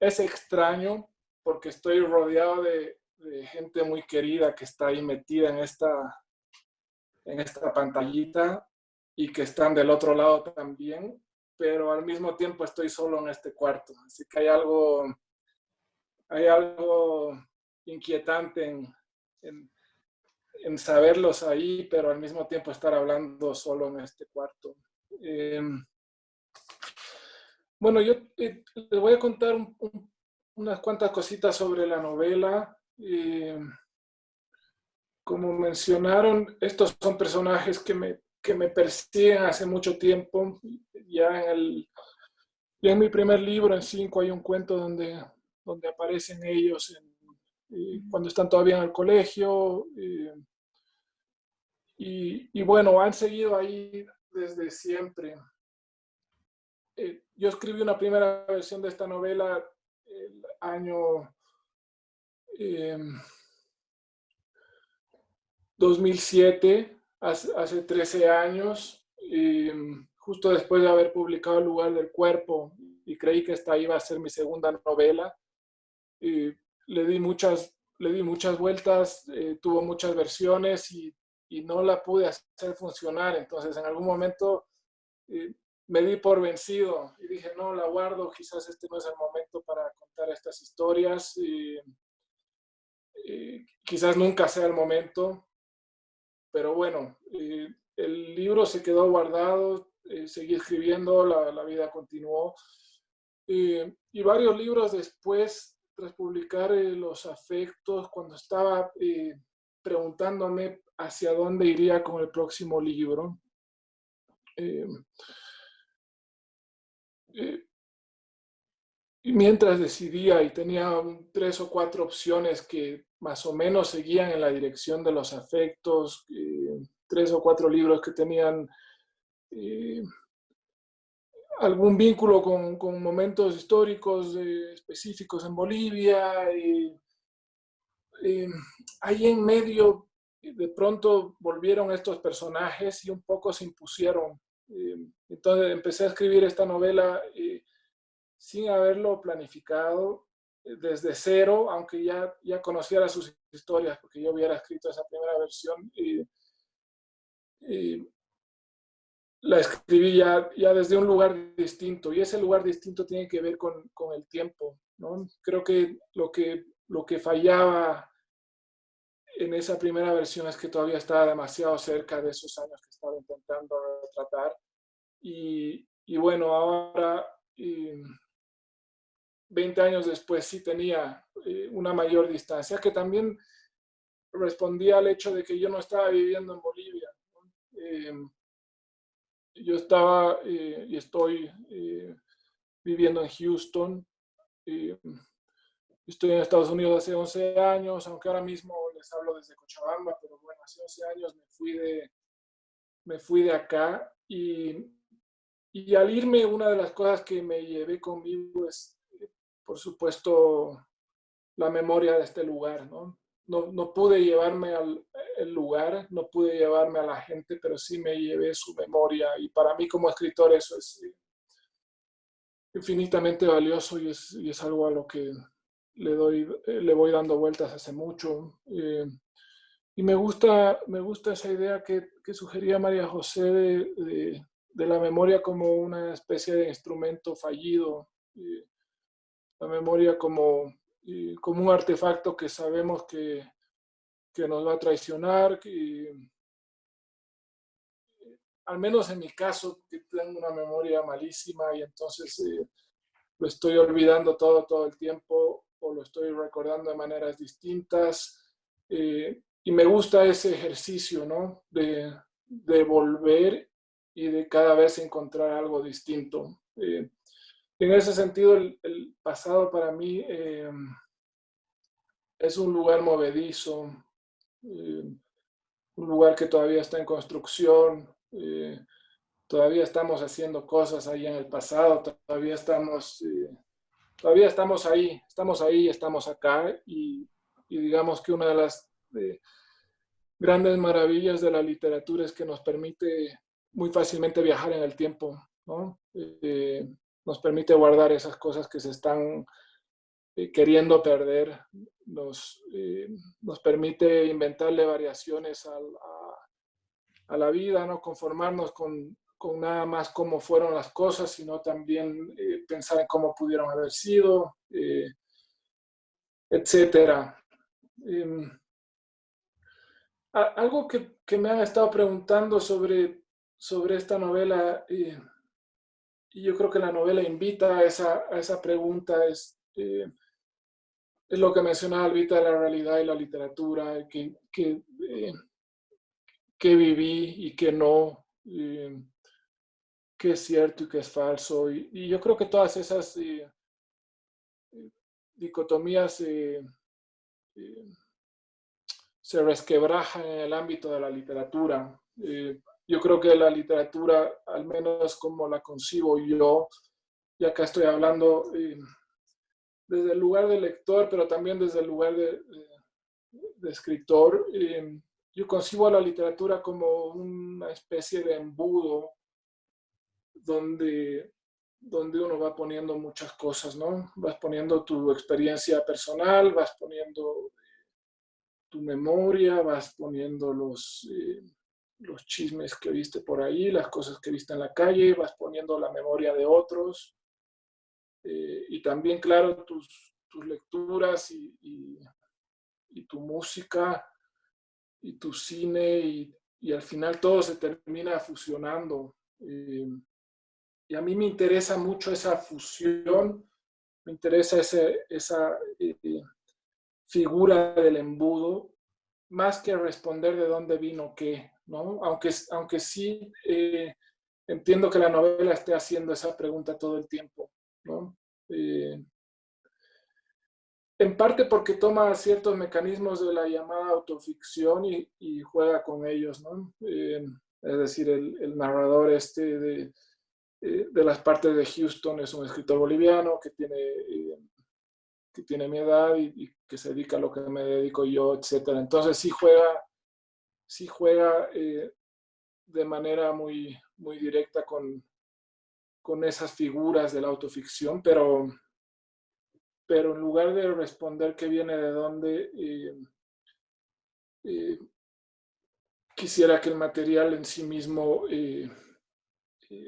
es extraño porque estoy rodeado de, gente muy querida que está ahí metida en esta, en esta pantallita y que están del otro lado también pero al mismo tiempo estoy solo en este cuarto. Así que hay algo, hay algo inquietante en, en, saberlos ahí, pero al mismo tiempo estar hablando solo en este cuarto. Em, bueno, yo eh, les voy a contar unas cuantas cositas sobre la novela. Em, como mencionaron, estos son personajes que me, que me persiguen hace mucho tiempo ya en, el, en mi primer libro, en cinco, hay un cuento donde, donde aparecen ellos cuando están todavía en el colegio. y, bueno, han seguido ahí desde siempre. Eh, yo escribí una primera versión de esta novela el año 2007, em, hace, hace 13 años. Y, justo después de haber publicado El lugar del cuerpo y creí que esta iba a ser mi segunda novela. Y le di muchas, le di muchas vueltas, eh, tuvo muchas versiones y, y, no la pude hacer funcionar. Entonces en algún momento eh, me di por vencido y dije, no, la guardo, quizás este no es el momento para contar estas historias. Y, quizás nunca sea el momento, pero bueno, eh, el libro se quedó guardado, eh, seguí escribiendo, la, vida continuó. Eh, y varios libros después, tras publicar eh, Los afectos, cuando estaba preguntándome hacia dónde iría con el próximo libro, mientras decidía y tenía tres o cuatro opciones que más o menos seguían en la dirección de los afectos, tres o cuatro libros que tenían eh, algún vínculo con, con momentos históricos eh, específicos en Bolivia. Eh, ahí en medio, de pronto volvieron estos personajes y un poco se impusieron. entonces empecé a escribir esta novela sin haberlo planificado desde cero, aunque ya, ya conociera sus historias, porque yo hubiera escrito esa primera versión. Y, la escribí ya, ya, desde un lugar distinto y ese lugar distinto tiene que ver con, con el tiempo. ¿no? Creo que lo, que lo que fallaba en esa primera versión es que todavía estaba demasiado cerca de esos años que estaba intentando tratar. Y, y bueno, ahora, 20 años después, sí tenía eh, una mayor distancia, que también respondía al hecho de que yo no estaba viviendo en Bolivia. Eh, yo estaba eh, y estoy eh, viviendo en Houston. estoy en Estados Unidos hace 11 años, aunque ahora mismo les hablo desde Cochabamba, pero bueno, hace 11 años me fui de, me fui de acá y, y al irme una de las cosas que me llevé conmigo es, por supuesto, la memoria de este lugar, ¿no? no, pude llevarme al lugar, no pude llevarme a la gente, pero sí me llevé su memoria. Y para mí como escritor eso es eh, infinitamente valioso y es, algo a lo que le, doy, le voy dando vueltas hace mucho. y me gusta, me gusta esa idea que, que sugería María José de, de, la memoria como una especie de instrumento fallido, la memoria como, como un artefacto que sabemos que, que nos va a traicionar, que, al menos en mi caso, que tengo una memoria malísima y entonces eh, lo estoy olvidando todo, todo el tiempo o lo estoy recordando de maneras distintas. Eh, y me gusta ese ejercicio, ¿no? De, de, volver y de cada vez encontrar algo distinto. Eh, en ese sentido, el, pasado para mí es un lugar movedizo, un lugar que todavía está en construcción, eh, todavía estamos haciendo cosas ahí en el pasado, todavía estamos, eh, todavía estamos ahí, estamos ahí, estamos acá y, digamos que una de las eh, grandes maravillas de la literatura es que nos permite muy fácilmente viajar en el tiempo, ¿no? Nos permite guardar esas cosas que se están queriendo perder, nos, nos permite inventarle variaciones a, a la vida, no conformarnos con, con, nada más cómo fueron las cosas, sino también eh, pensar en cómo pudieron haber sido, eh, etcétera. Em, algo que, que, me han estado preguntando sobre, sobre esta novela, y yo creo que la novela invita a esa, a esa pregunta, es, eh, es lo que mencionaba Alvita la realidad y la literatura, que, que qué viví y qué no, qué es cierto y qué es falso. Y, yo creo que todas esas eh, dicotomías eh, eh, se resquebrajan en el ámbito de la literatura. Yo creo que la literatura, al menos como la concibo yo, y acá estoy hablando desde el lugar de lector, pero también desde el lugar de, de escritor, yo concibo a la literatura como una especie de embudo donde, donde uno va poniendo muchas cosas, ¿no? Vas poniendo tu experiencia personal, vas poniendo tu memoria, vas poniendo los, eh, los chismes que viste por ahí, las cosas que viste en la calle, vas poniendo la memoria de otros. Eh, y también, claro, tus, tus lecturas y, y tu música y tu cine y, y, al final todo se termina fusionando. Eh, y a mí me interesa mucho esa fusión, me interesa ese, esa eh, figura del embudo, más que responder de dónde vino qué, ¿no? Aunque, aunque sí eh, entiendo que la novela esté haciendo esa pregunta todo el tiempo, ¿no? en parte porque toma ciertos mecanismos de la llamada autoficción y, juega con ellos, ¿no? Eh, es decir, el, narrador este de, eh, de, las partes de Houston es un escritor boliviano que tiene, eh, que tiene mi edad y, que se dedica a lo que me dedico yo, etc. Entonces sí juega, sí juega de manera muy, muy directa con, con esas figuras de la autoficción, pero pero en lugar de responder qué viene de dónde, eh, eh, quisiera que el material en sí mismo eh,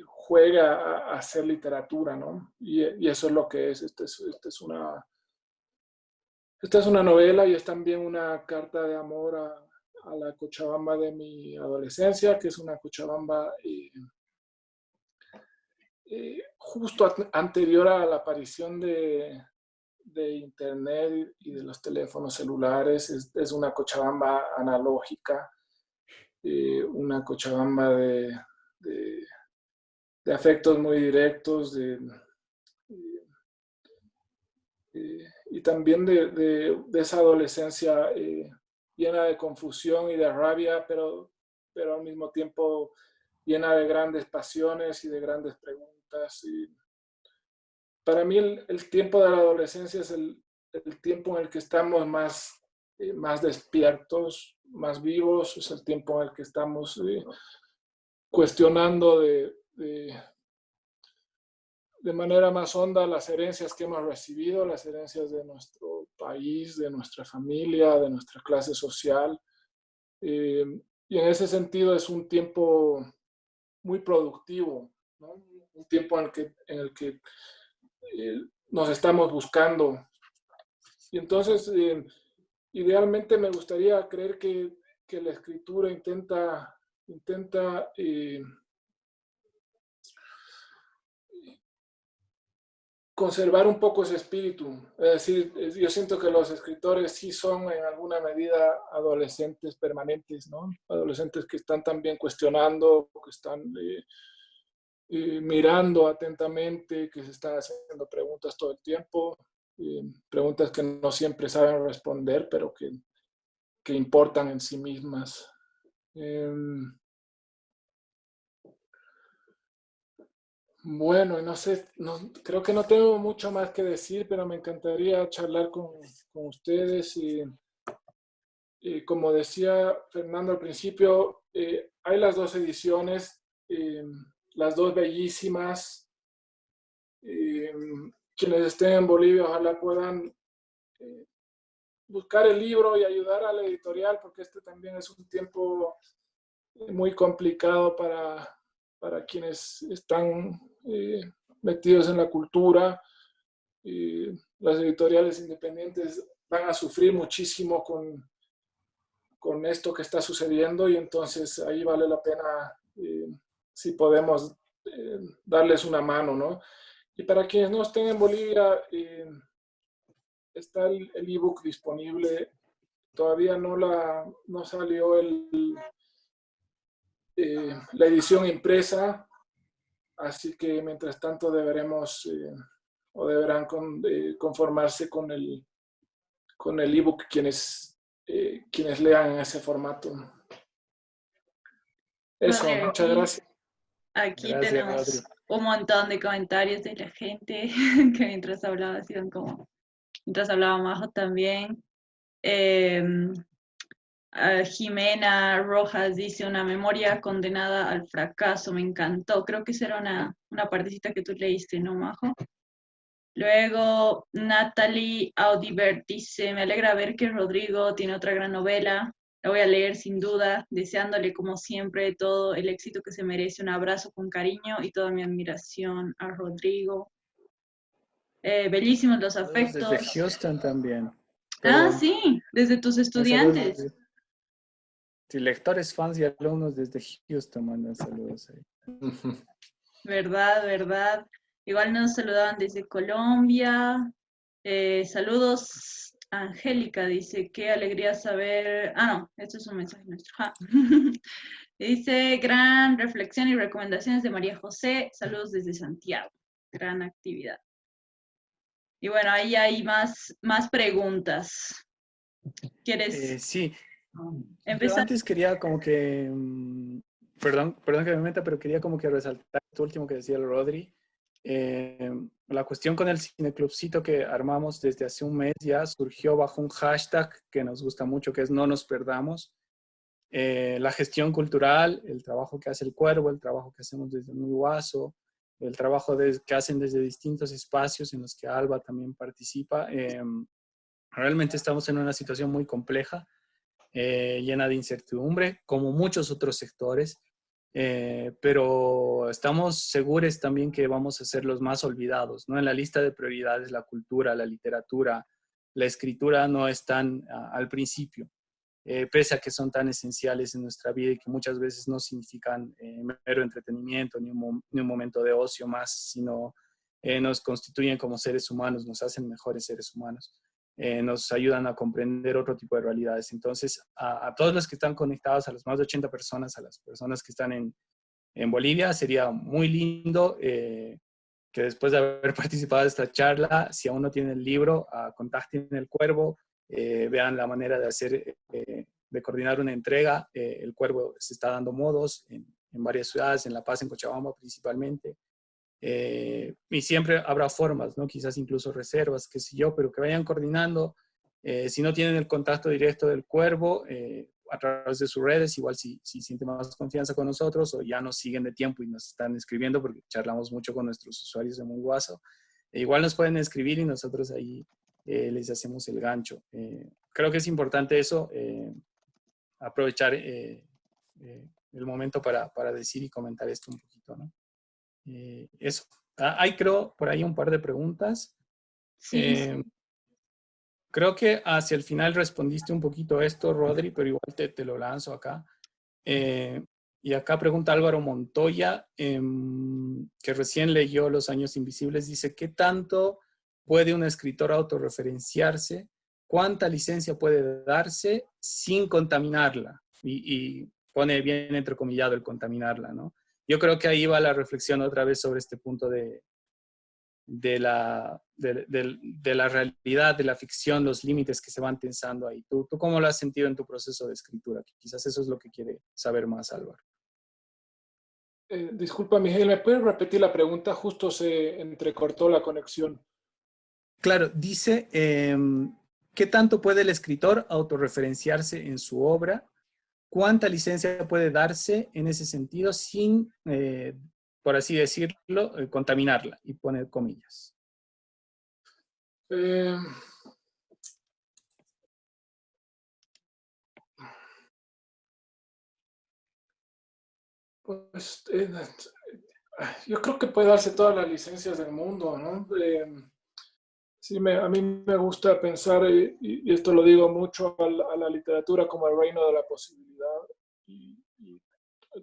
juega a, hacer literatura, ¿no? Y, eso es lo que es. Esta es, es, una, esta es una novela y es también una carta de amor a, la Cochabamba de mi adolescencia, que es una Cochabamba justo anterior a la aparición de, internet y de los teléfonos celulares, es, una Cochabamba analógica, eh, una Cochabamba de, afectos muy directos, eh, y también de, esa adolescencia eh, llena de confusión y de rabia, pero, pero al mismo tiempo llena de grandes pasiones y de grandes preguntas. Y, para mí el, tiempo de la adolescencia es el, tiempo en el que estamos más, eh, más despiertos, más vivos, es el tiempo en el que estamos eh, cuestionando de, de, manera más honda las herencias que hemos recibido, las herencias de nuestros país, de nuestra familia, de nuestra clase social. Eh, y en ese sentido es un tiempo muy productivo, un tiempo en el que, en el que eh, nos estamos buscando. Y entonces, eh, idealmente me gustaría creer que, que, la escritura intenta, intenta conservar un poco ese espíritu. Es decir, yo siento que los escritores sí son en alguna medida adolescentes permanentes, ¿no? Adolescentes que están también cuestionando, que están eh, eh, mirando atentamente, que se están haciendo preguntas todo el tiempo, eh, preguntas que no siempre saben responder, pero que, que importan en sí mismas. Bueno, no sé, no, creo que no tengo mucho más que decir, pero me encantaría charlar con, con ustedes. Y, como decía Fernando al principio, eh, hay las dos ediciones, eh, las dos bellísimas. Eh, quienes estén en Bolivia, ojalá puedan buscar el libro y ayudar a la editorial, porque este también es un tiempo muy complicado para, para quienes están eh, metidos en la cultura. las editoriales independientes van a sufrir muchísimo con, con esto que está sucediendo y entonces ahí vale la pena eh, si podemos eh, darles una mano, ¿no? Y para quienes no estén en Bolivia, está el ebook disponible. Todavía no, la, no salió el, la edición impresa, Así que mientras tanto deberemos eh, o deberán eh, conformarse con el con el ebook quienes, eh, quienes lean en ese formato. Eso, muchas gracias. Aquí tenemos un montón de comentarios de la gente que mientras hablaba, como, mientras hablaba Majo también. Em, Jimena Rojas dice una memoria condenada al fracaso, me encantó. Creo que esa era una, una partecita que tú leíste, ¿no, Majo? Luego, Natalie Audibert dice, me alegra ver que Rodrigo tiene otra gran novela. La voy a leer sin duda, deseándole como siempre todo el éxito que se merece. Un abrazo con cariño y toda mi admiración a Rodrigo. Eh, bellísimos los afectos. Desde Houston también. Ah, sí, desde tus estudiantes. Sí, lectores, fans y alumnos desde Houston mandan saludos ahí. Verdad, verdad. Igual nos saludaban desde Colombia. Eh, saludos, Angélica dice, qué alegría saber... Ah, no, esto es un mensaje nuestro. dice, gran reflexión y recomendaciones de María José. Saludos desde Santiago. Gran actividad. Y bueno, ahí hay más, más preguntas. ¿Quieres? Eh, sí, antes quería como que, mm, perdón, perdón que me meta, pero quería como que resaltar esto último que decía el Rodri. Eh, la cuestión con el cineclubcito que armamos desde hace un mes ya surgió bajo un hashtag que nos gusta mucho, que es no nos perdamos. Eh, la gestión cultural, el trabajo que hace el Cuervo, el trabajo que hacemos desde Muy Guaso, el trabajo que hacen desde distintos espacios en los que Alba también participa. Eh, realmente estamos en una situación muy compleja eh, llena de incertidumbre, como muchos otros sectores, eh, pero estamos seguros también que vamos a ser los más olvidados, ¿no? En la lista de prioridades la cultura, la literatura, la escritura no están al principio, eh, pese a que son tan esenciales en nuestra vida y que muchas veces no significan mero entretenimiento ni un, ni un, momento de ocio más, sino nos constituyen como seres humanos, nos hacen mejores seres humanos. Eh, nos ayudan a comprender otro tipo de realidades. Entonces, a, todos los que están conectados, a las más de 80 personas, a las personas que están en, en Bolivia, sería muy lindo eh, que después de haber participado de esta charla, si aún no tienen el libro, uh, contacten el Cuervo, eh, vean la manera de hacer, de coordinar una entrega. el Cuervo se está dando modos en varias ciudades, en La Paz, en Cochabamba principalmente. Eh, y siempre habrá formas, ¿no? Quizás incluso reservas, qué sé yo, pero que vayan coordinando. Eh, si no tienen el contacto directo del cuervo, eh, a través de sus redes, igual si, si sienten más confianza con nosotros o ya nos siguen de tiempo y nos están escribiendo porque charlamos mucho con nuestros usuarios de Muy Guaso, igual nos pueden escribir y nosotros ahí les hacemos el gancho. creo que es importante eso, aprovechar el momento para, para, decir y comentar esto un poquito, ¿no? Eso. Ah, hay creo por ahí un par de preguntas. Sí. Creo que hacia el final respondiste un poquito esto, Rodri, pero igual te, te lo lanzo acá. Eh, y acá pregunta Álvaro Montoya, em, que recién leyó Los Años Invisibles, dice, ¿qué tanto puede un escritor autorreferenciarse? ¿Cuánta licencia puede darse sin contaminarla? Y, y pone bien entrecomillado el contaminarla, ¿no? Yo creo que ahí va la reflexión otra vez sobre este punto de, de la, de, la realidad, de la ficción, los límites que se van tensando ahí. ¿Tú, ¿Tú cómo lo has sentido en tu proceso de escritura? Quizás eso es lo que quiere saber más Álvaro. Eh, disculpa, Miguel, ¿me puedes repetir la pregunta? Justo se entrecortó la conexión. Claro, dice, em, ¿qué tanto puede el escritor autorreferenciarse en su obra? ¿Cuánta licencia puede darse en ese sentido sin eh, por así decirlo, eh, contaminarla y poner comillas? Eh, pues eh, yo creo que puede darse todas las licencias del mundo, ¿no? Sí, a mí me gusta pensar, y, esto lo digo mucho a la, literatura como el reino de la posibilidad, y,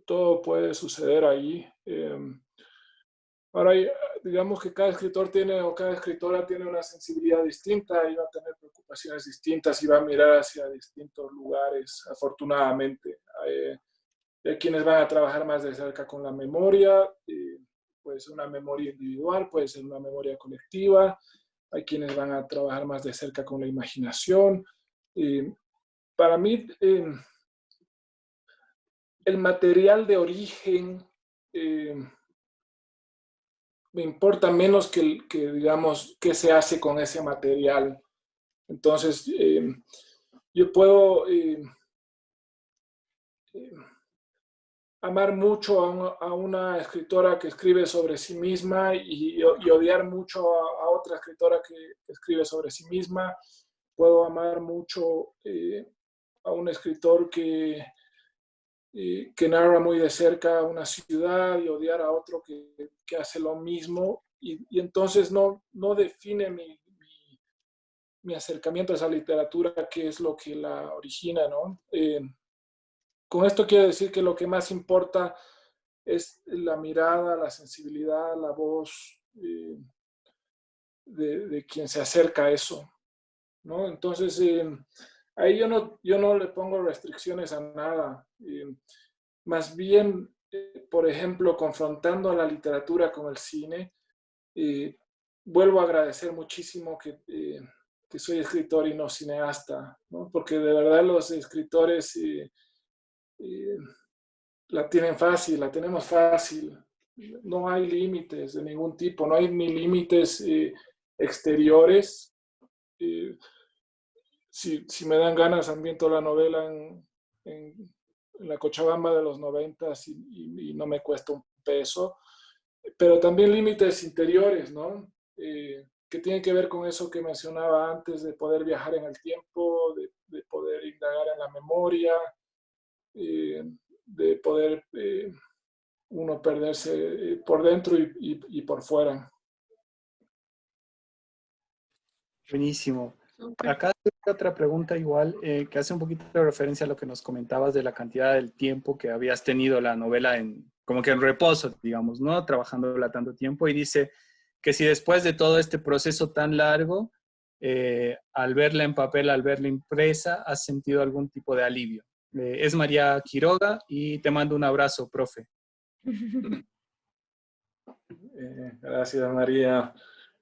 todo puede suceder ahí. Em, ahora, digamos que cada escritor tiene o cada escritora tiene una sensibilidad distinta y va a tener preocupaciones distintas y va a mirar hacia distintos lugares, afortunadamente. Hay, quienes van a trabajar más de cerca con la memoria, puede ser una memoria individual, puede ser una memoria colectiva, hay quienes van a trabajar más de cerca con la imaginación. para mí, em, el material de origen eh, me importa menos que, digamos, qué se hace con ese material. Entonces, eh, yo puedo eh, amar mucho a una, escritora que escribe sobre sí misma y, odiar mucho a, otra escritora que escribe sobre sí misma. Puedo amar mucho a un escritor que que narra muy de cerca una ciudad y odiar a otro que, que hace lo mismo y, y, entonces no, no define mi, mi, acercamiento a esa literatura, que es lo que la origina, ¿no? Eh, con esto quiero decir que lo que más importa es la mirada, la sensibilidad, la voz eh, de, de, quien se acerca a eso, ¿no? Entonces, eh, ahí yo no, yo no le pongo restricciones a nada. más bien, eh, por ejemplo, confrontando a la literatura con el cine, vuelvo a agradecer muchísimo que, eh, que, soy escritor y no cineasta, ¿no? porque de verdad los escritores eh, la tienen fácil, la tenemos fácil. No hay límites de ningún tipo, no hay ni límites exteriores si, si, me dan ganas, ambiento la novela en, en, la Cochabamba de los noventas y, no me cuesta un peso. Pero también límites interiores, ¿no? Eh, que tienen que ver con eso que mencionaba antes, de poder viajar en el tiempo, de, de poder indagar en la memoria, eh, de poder eh, uno perderse por dentro y, y, y por fuera. Buenísimo. Acá hay otra pregunta igual eh, que hace un poquito de referencia a lo que nos comentabas de la cantidad del tiempo que habías tenido la novela en, como que en reposo, digamos, ¿no? Trabajándola tanto tiempo y dice que si después de todo este proceso tan largo, eh, al verla en papel, al verla impresa, has sentido algún tipo de alivio. Eh, es María Quiroga y te mando un abrazo, profe. gracias, María.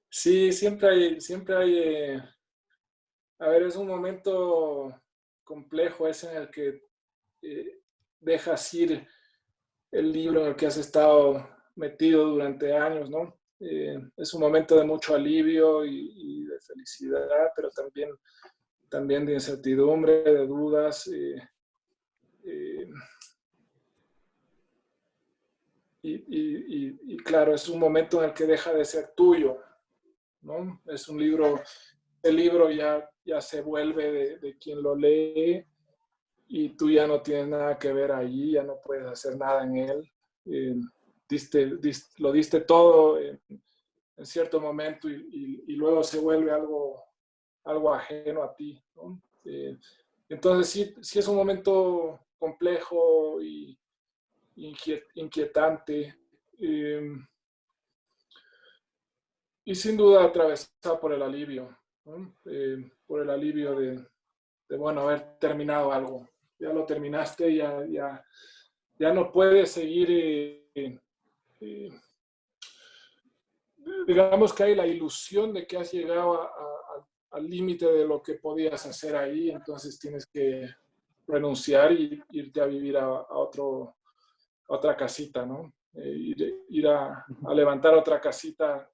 Sí, siempre hay, siempre hay a ver, es un momento complejo ese en el que eh, dejas ir el libro en el que has estado metido durante años, ¿no? Eh, es un momento de mucho alivio y, de felicidad, pero también, también de incertidumbre, de dudas. Eh, y, claro, es un momento en el que deja de ser tuyo, ¿no? Es un libro libro ya, ya se vuelve de, quien lo lee y tú ya no tienes nada que ver allí, ya no puedes hacer nada en él. Eh, diste, lo diste todo en, cierto momento y, luego se vuelve algo, algo ajeno a ti. Eh, entonces sí, sí es un momento complejo y inquietante. Eh, y sin duda atravesado por el alivio, eh, por el alivio de, bueno, haber terminado algo. Ya lo terminaste, ya, ya, ya no puedes seguir, eh, digamos que hay la ilusión de que has llegado al límite de lo que podías hacer ahí, entonces tienes que renunciar y irte a vivir a, otro, otra casita, ¿no? Eh, ir, a, levantar otra casita,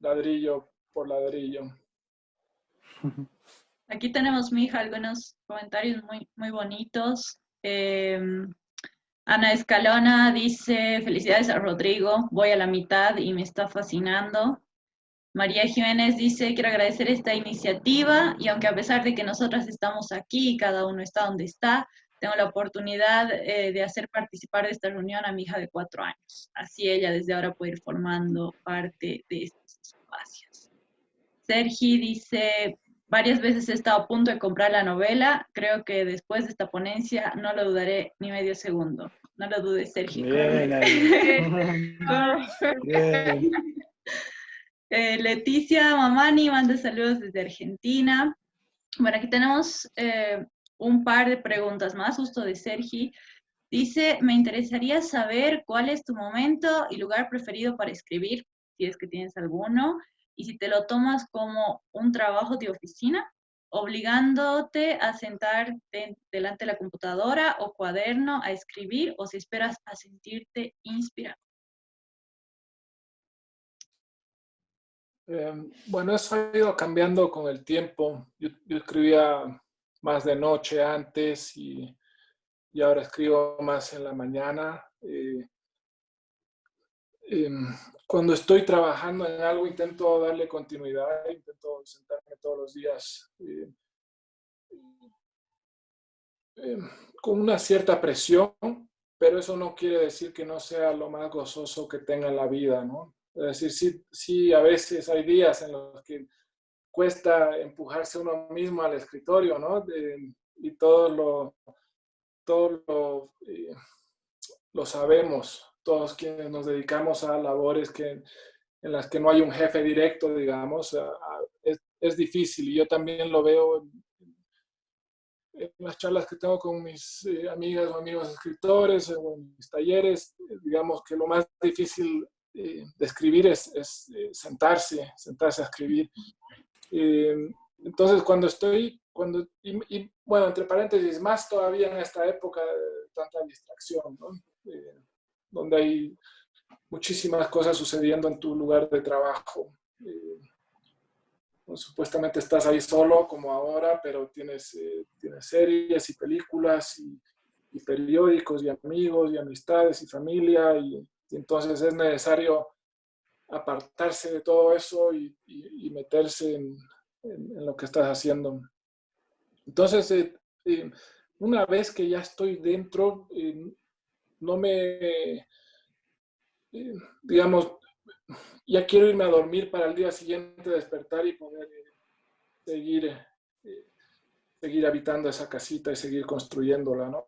ladrillo por ladrillo. Aquí tenemos, mi hija, algunos comentarios muy, muy bonitos. Em, Ana Escalona dice, felicidades a Rodrigo, voy a la mitad y me está fascinando. María Jiménez dice, quiero agradecer esta iniciativa y aunque a pesar de que nosotras estamos aquí y cada uno está donde está, tengo la oportunidad eh, de hacer participar de esta reunión a mi hija de cuatro años. Así ella desde ahora puede ir formando parte de estos espacios. Sergi dice, varias veces he estado a punto de comprar la novela, creo que después de esta ponencia no lo dudaré ni medio segundo. No lo dudes, Sergi. Bien, Bien. Eh, Leticia Mamani manda saludos desde Argentina. Bueno, aquí tenemos eh, un par de preguntas más, justo de Sergi. Dice, me interesaría saber cuál es tu momento y lugar preferido para escribir, si es que tienes alguno, y si te lo tomas como un trabajo de oficina, obligándote a sentarte delante de la computadora o cuaderno a escribir, o si esperas a sentirte inspirado. Em, bueno, eso ha ido cambiando con el tiempo. Yo, escribía más de noche antes y, ahora escribo más en la mañana. Eh, em, cuando estoy trabajando en algo intento darle continuidad, intento sentarme todos los días eh, em, con una cierta presión, pero eso no quiere decir que no sea lo más gozoso que tenga en la vida, ¿no? Es decir, sí, sí, a veces hay días en los que cuesta empujarse uno mismo al escritorio, ¿no? y todo lo, todo lo, eh, lo, sabemos, todos quienes nos dedicamos a labores que, en las que no hay un jefe directo, digamos, es, es, difícil. Y yo también lo veo en, las charlas que tengo con mis eh, amigas o amigos escritores o en mis talleres, digamos que lo más difícil eh, escribir es, eh, sentarse, sentarse a escribir. Eh, entonces, cuando estoy, cuando, y, bueno, entre paréntesis, más todavía en esta época de tanta distracción, donde hay muchísimas cosas sucediendo en tu lugar de trabajo. Pues, supuestamente estás ahí solo, como ahora, pero tienes, tienes series y películas y, periódicos y amigos y amistades y familia entonces es necesario apartarse de todo eso y, meterse en, lo que estás haciendo. Entonces, eh, eh, una vez que ya estoy dentro, eh, no me, digamos, ya quiero irme a dormir para el día siguiente despertar y poder seguir, seguir habitando esa casita y seguir construyéndola, ¿no?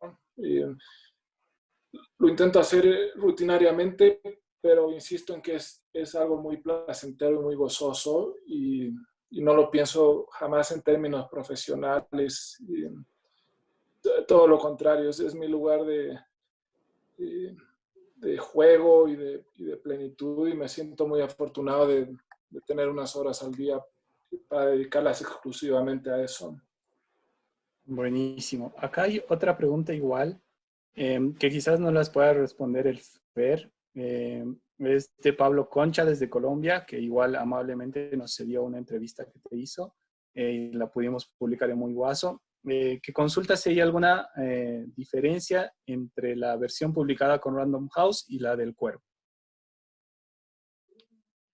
Lo intento hacer eh, rutinariamente, pero insisto en que es, es algo muy placentero y muy gozoso y, y, no lo pienso jamás en términos profesionales. todo lo contrario, es, mi lugar de, de, juego y de, y de, plenitud y me siento muy afortunado de, de tener unas horas al día para dedicarlas exclusivamente a eso. Buenísimo. Acá hay otra pregunta igual Em, que quizás no las pueda responder el FER. Eh, es de Pablo Concha desde Colombia, que igual amablemente nos cedió una entrevista que te hizo eh, y la pudimos publicar en Muy Guaso. Eh, que consulta si hay alguna eh, diferencia entre la versión publicada con Random House y la del Cuervo.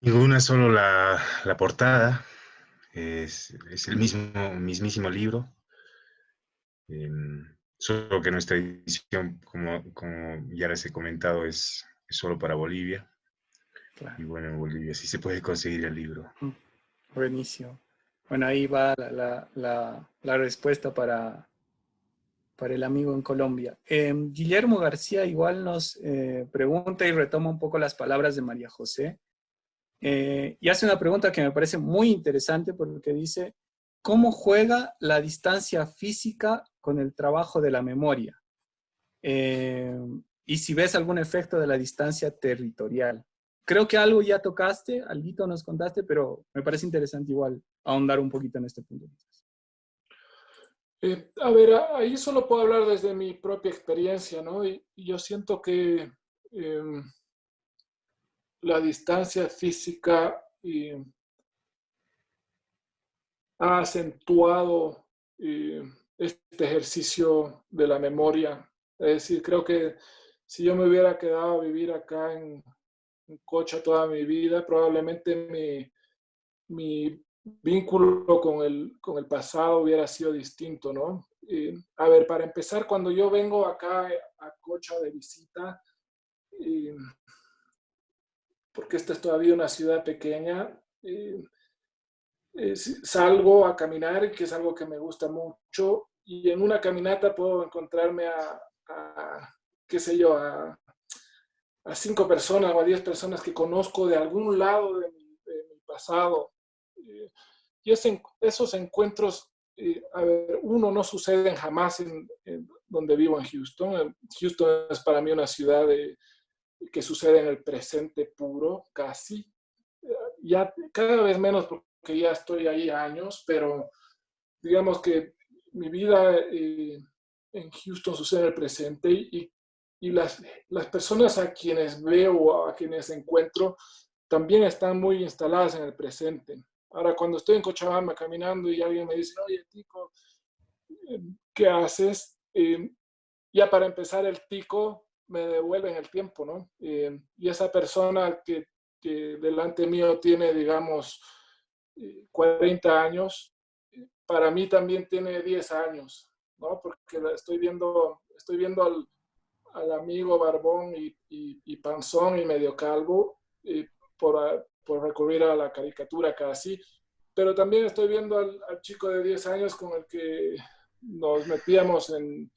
Ninguna, solo la, la portada. es, el mismo, mismísimo libro, em, solo que nuestra edición, como, como ya les he comentado, es, solo para Bolivia. Y bueno, en Bolivia sí se puede conseguir el libro. Mm, buenísimo. Bueno, ahí va la, respuesta para, para el amigo en Colombia. Em, Guillermo García igual nos eh, pregunta y retoma un poco las palabras de María José. Eh, y hace una pregunta que me parece muy interesante porque dice, ¿cómo juega la distancia física con el trabajo de la memoria? Eh, y si ves algún efecto de la distancia territorial. Creo que algo ya tocaste, algo nos contaste, pero me parece interesante igual ahondar un poquito en este punto. Eh, a ver, ahí solo puedo hablar desde mi propia experiencia, ¿no? Y, yo siento que em, la distancia física ha acentuado este ejercicio de la memoria. Es decir, creo que si yo me hubiera quedado a vivir acá en, Cocha toda mi vida, probablemente mi, vínculo con el, con el, pasado hubiera sido distinto, ¿no? a ver, para empezar, cuando yo vengo acá a Cocha de visita, porque esta es todavía una ciudad pequeña, salgo a caminar, que es algo que me gusta mucho, y en una caminata puedo encontrarme a, qué sé yo, a, cinco personas o a diez personas que conozco de algún lado de mi, pasado. y esos encuentros, a ver, uno no suceden jamás en, donde vivo en Houston. Houston es para mí una ciudad que sucede en el presente puro, casi. Ya cada vez menos porque ya estoy ahí años, pero digamos que mi vida eh, en Houston sucede en el presente y, y las, las, personas a quienes veo a quienes encuentro también están muy instaladas en el presente. Ahora, cuando estoy en Cochabamba caminando y alguien me dice, oye, Tico, ¿qué haces? Eh, ya para empezar, el Tico me devuelve en el tiempo, ¿no? Eh, y esa persona que, que, delante mío tiene, digamos, 40 años, para mí también tiene 10 años, ¿no? Porque estoy viendo, estoy viendo al, amigo barbón y, panzón y medio calvo y por, por, recurrir a la caricatura casi, pero también estoy viendo al, chico de 10 años con el que nos metíamos en,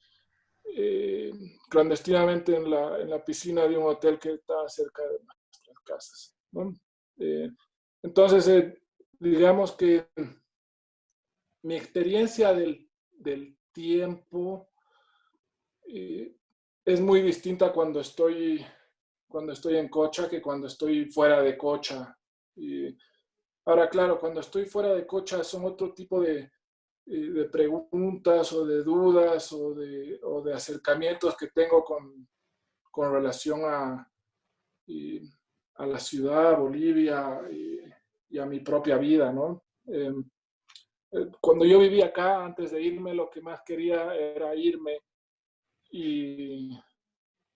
eh, clandestinamente en la, piscina de un hotel que está cerca de nuestras casas. Eh, entonces, eh, digamos que mi experiencia del, del tiempo eh, es muy distinta cuando estoy, cuando estoy en Cocha que cuando estoy fuera de Cocha. Ahora, claro, cuando estoy fuera de Cocha son otro tipo de, eh, de preguntas o de dudas o de, o de acercamientos que tengo con, con relación a, a la ciudad, Bolivia y, a mi propia vida, ¿no? Em, cuando yo vivía acá, antes de irme, lo que más quería era irme. Y,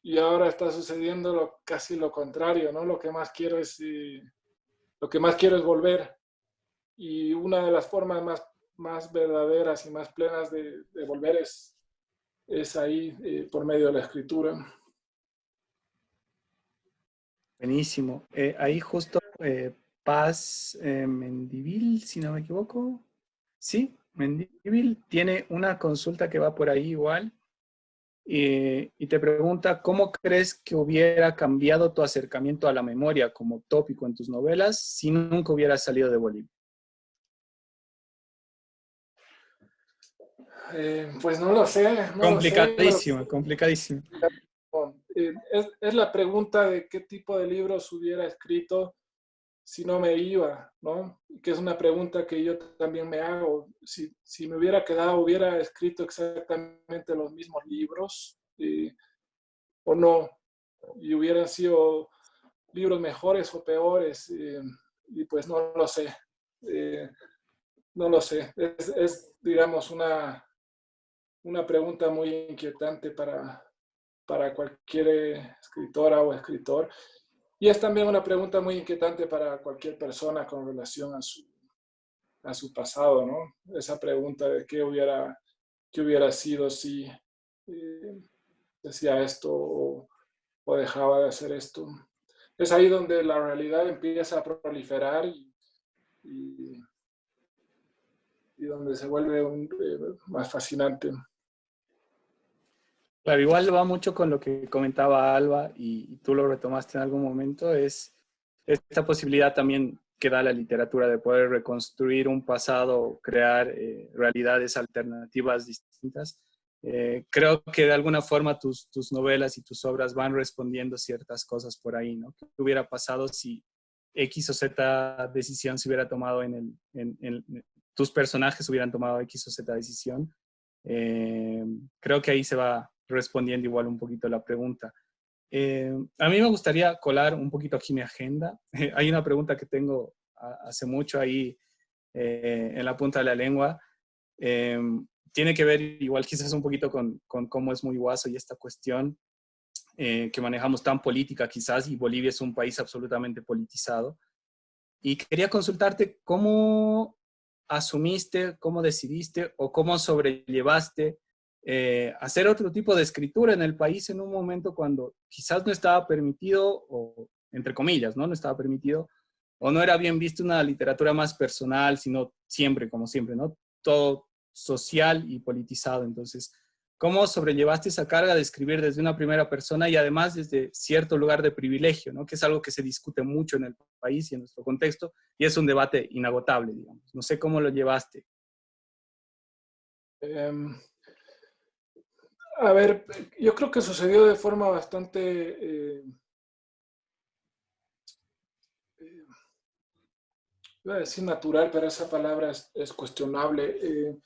y ahora está sucediendo lo, casi lo contrario, ¿no? Lo que más quiero es, eh, lo que más quiero es volver. Y una de las formas más, más verdaderas y más plenas de, de volver es, es ahí, eh, por medio de la escritura. Buenísimo. ahí justo Paz Mendivil, si no me equivoco, Sí, Mendivil tiene una consulta que va por ahí igual y, te pregunta cómo crees que hubiera cambiado tu acercamiento a la memoria como tópico en tus novelas si nunca hubieras salido de Bolivia. Eh, pues no lo sé. complicadísimo, complicadísimo. Eh, es, es, la pregunta de qué tipo de libros hubiera escrito si no me iba, ¿no? Que es una pregunta que yo también me hago. Si, si me hubiera quedado, hubiera escrito exactamente los mismos libros o no, y hubieran sido libros mejores o peores, y pues no lo sé. No lo sé. Es, es, digamos, una, una pregunta muy inquietante para, para cualquier escritora o escritor. Y es también una pregunta muy inquietante para cualquier persona con relación a su, a su pasado, ¿no? Esa pregunta de qué hubiera, qué hubiera sido si eh, decía esto o, dejaba de hacer esto. Es ahí donde la realidad empieza a proliferar y, y, donde se vuelve eh, más fascinante. Claro, igual va mucho con lo que comentaba Alba y, tú lo retomaste en algún momento, es esta posibilidad también que da la literatura de poder reconstruir un pasado, crear eh, realidades alternativas distintas. Eh, creo que de alguna forma tus, tus, novelas y tus obras van respondiendo ciertas cosas por ahí, ¿no? ¿Qué hubiera pasado si X o Z decisión se hubiera tomado en el... En, tus personajes hubieran tomado X o Z decisión? Eh, creo que ahí se va respondiendo igual un poquito la pregunta. Eh, a mí me gustaría colar un poquito aquí mi agenda. Hay una pregunta que tengo hace mucho ahí eh, en la punta de la lengua. Eh, tiene que ver igual quizás un poquito con, con cómo es muy guaso y esta cuestión que manejamos tan política quizás y Bolivia es un país absolutamente politizado. Y quería consultarte cómo asumiste, cómo decidiste o cómo sobrellevaste eh, hacer otro tipo de escritura en el país en un momento cuando quizás no estaba permitido, o entre comillas, ¿no? No estaba permitido, o no era bien visto una literatura más personal, sino siempre, como siempre, ¿no? Todo social y politizado. Entonces, ¿cómo sobrellevaste esa carga de escribir desde una primera persona y además desde cierto lugar de privilegio, ¿no? Que es algo que se discute mucho en el país y en nuestro contexto, y es un debate inagotable, digamos. No sé cómo lo llevaste. Em, a ver, yo creo que sucedió de forma bastante... Eh, eh, iba a decir natural, pero esa palabra es, cuestionable. Eh,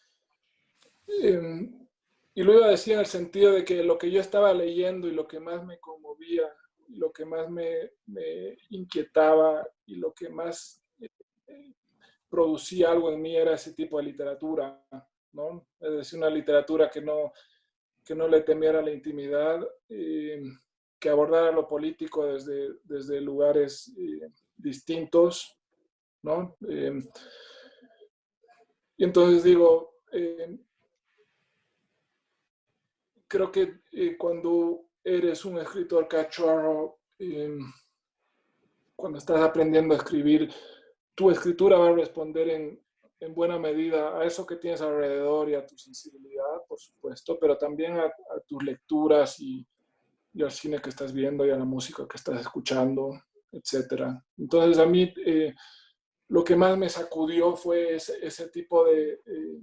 em, y lo iba a decir en el sentido de que lo que yo estaba leyendo y lo que más me conmovía, lo que más me, me inquietaba y lo que más producía algo en mí era ese tipo de literatura, ¿no? Es decir, una literatura que no, que no le temiera la intimidad, eh, que abordara lo político desde, desde lugares eh, distintos, ¿no? Eh, y entonces digo, creo que cuando eres un escritor cachorro, cuando estás aprendiendo a escribir, tu escritura va a responder en, en buena medida a eso que tienes alrededor y a tu sensibilidad, por supuesto, pero también a, tus lecturas y, al cine que estás viendo y a la música que estás escuchando, etc. Entonces a mí eh, lo que más me sacudió fue ese, tipo de, eh,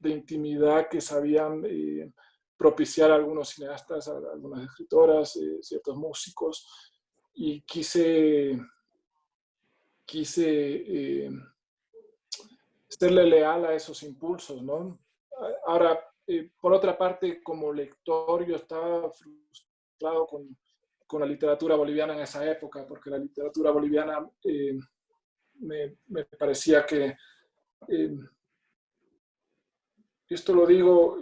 de, intimidad que sabían eh, propiciar algunos cineastas, algunas escritoras, ciertos músicos, y quise, quise serle leal a esos impulsos, ¿no? Ahora, eh, por otra parte, como lector, yo estaba frustrado con, con, la literatura boliviana en esa época, porque la literatura boliviana eh, me, me, parecía que, eh, esto lo digo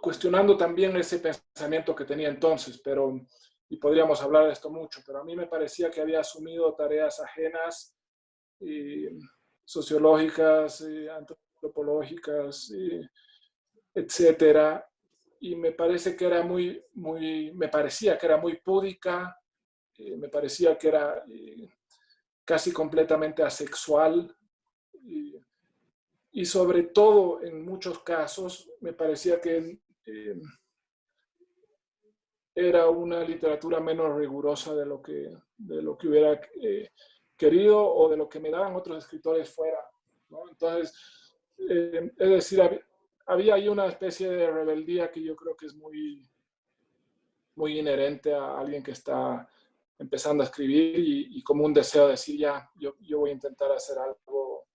cuestionando también ese pensamiento que tenía entonces, pero, y podríamos hablar de esto mucho, pero a mí me parecía que había asumido tareas ajenas sociológicas, eh, antropológicas, eh, etcétera. Y me parece que era muy, muy, me parecía que era muy púdica, eh, me parecía que era casi completamente asexual. y sobre todo, en muchos casos, me parecía que era una literatura menos rigurosa de lo que, de lo que hubiera querido o de lo que me daban otros escritores fuera. Entonces, eh, es decir, había, ahí una especie de rebeldía que yo creo que es muy, muy inherente a alguien que está empezando a escribir y, como un deseo de decir, ya, yo, yo, voy a intentar hacer algo,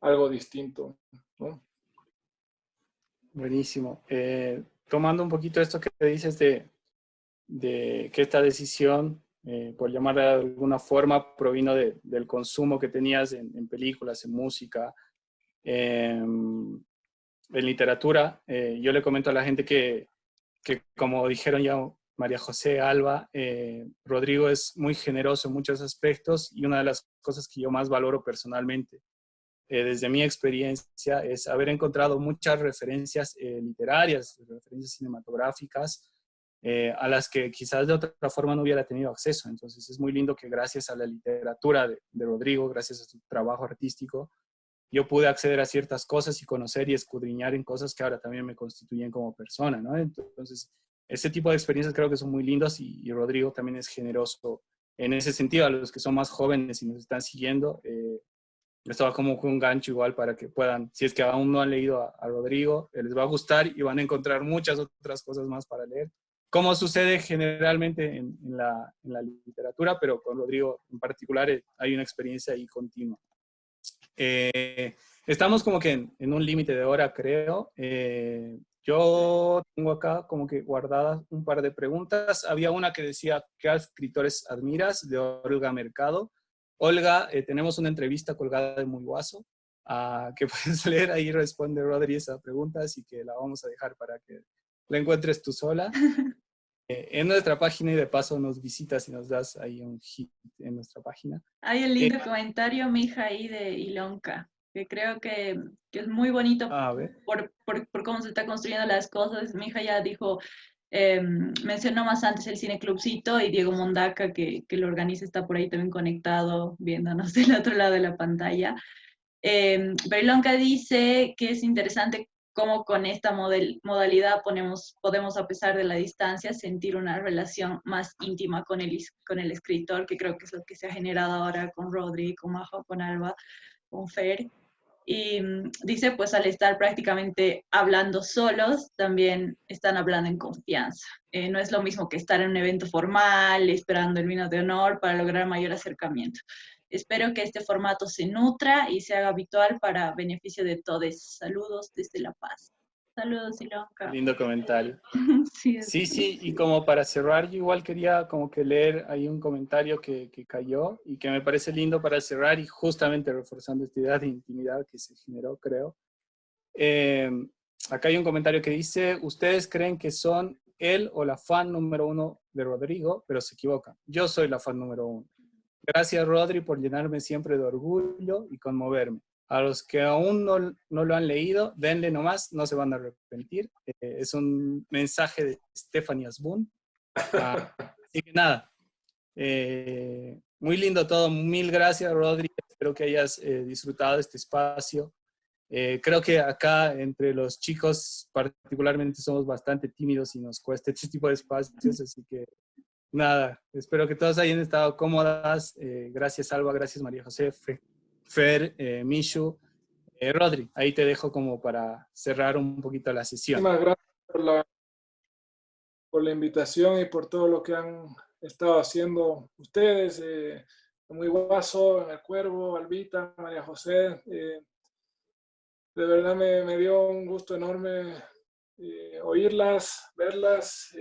algo distinto. Buenísimo. Eh, tomando un poquito esto que dices de, de que esta decisión eh, por llamarla de alguna forma, provino del consumo que tenías en, películas, en música, en literatura. Eh, yo le comento a la gente que, que, como dijeron ya María José Alba, eh, Rodrigo es muy generoso en muchos aspectos y una de las cosas que yo más valoro personalmente eh, desde mi experiencia, es haber encontrado muchas referencias eh, literarias, referencias cinematográficas, eh, a las que quizás de otra forma no hubiera tenido acceso. Entonces es muy lindo que gracias a la literatura de, de Rodrigo, gracias a su trabajo artístico, yo pude acceder a ciertas cosas y conocer y escudriñar en cosas que ahora también me constituyen como persona, ¿no? Entonces, ese tipo de experiencias creo que son muy lindas y, Rodrigo también es generoso en ese sentido. A los que son más jóvenes y nos están siguiendo, eh, esto va como un gancho igual para que puedan, si es que aún no han leído a, a Rodrigo, les va a gustar y van a encontrar muchas otras cosas más para leer, como sucede generalmente en, en, la, en la literatura, pero con Rodrigo en particular eh, hay una experiencia ahí continua. Eh, estamos como que en, en un límite de hora, creo. Eh, yo tengo acá como que guardadas un par de preguntas. Había una que decía, ¿qué escritores admiras? De Olga Mercado. Olga, eh, tenemos una entrevista colgada de Muy Guaso, uh, que puedes leer, ahí responde Rodri esa pregunta, así que la vamos a dejar para que la encuentres tú sola. Eh, en nuestra página y de paso nos visitas y nos das ahí un hit en nuestra página. Hay un lindo eh, comentario, mija, ahí de Ilonka, que creo que, que es muy bonito ah, por, por, por, cómo se está construyendo las cosas. Mi hija ya dijo, eh, mencionó más antes el Cine Clubcito y Diego Mondaca, que, que lo organiza, está por ahí también conectado, viéndonos del otro lado de la pantalla. Eh, dice que es interesante cómo con esta model, modalidad ponemos, podemos, a pesar de la distancia, sentir una relación más íntima con el, con el escritor, que creo que es lo que se ha generado ahora con Rodri, con Majo, con Alba, con Fer. Y mm, dice, pues al estar prácticamente hablando solos, también están hablando en confianza. Eh, no es lo mismo que estar en un evento formal, esperando el vino de honor para lograr mayor acercamiento. Espero que este formato se nutra y se haga habitual para beneficio de todos. Saludos desde La Paz. Saludos, Ilonka. Lindo comentario. sí, sí, sí, y como para cerrar, yo igual quería como que leer ahí un comentario que, que, cayó y que me parece lindo para cerrar y justamente reforzando esta idea de intimidad que se generó, creo. Eh, acá hay un comentario que dice, ustedes creen que son él o la fan número uno de Rodrigo, pero se equivocan. Yo soy la fan número uno. Gracias, Rodri, por llenarme siempre de orgullo y conmoverme. A los que aún no, no lo han leído, denle nomás, no se van a arrepentir. Eh, es un mensaje de Stephanie Asbun. Ah, así que nada, eh, muy lindo todo. Mil gracias, Rodri. Espero que hayas eh, disfrutado este espacio. Eh, creo que acá entre los chicos particularmente somos bastante tímidos y nos cuesta este tipo de espacios, así que nada, espero que todos hayan estado cómodas. Eh, gracias Alba, gracias María José, Fer, eh, Mishu. Eh, Rodri, ahí te dejo como para cerrar un poquito la sesión. Muchas gracias por la, invitación y por todo lo que han estado haciendo ustedes. Eh, muy guaso, en el Cuervo, Albita, María José. Eh, de verdad me, dio un gusto enorme eh, oírlas, verlas,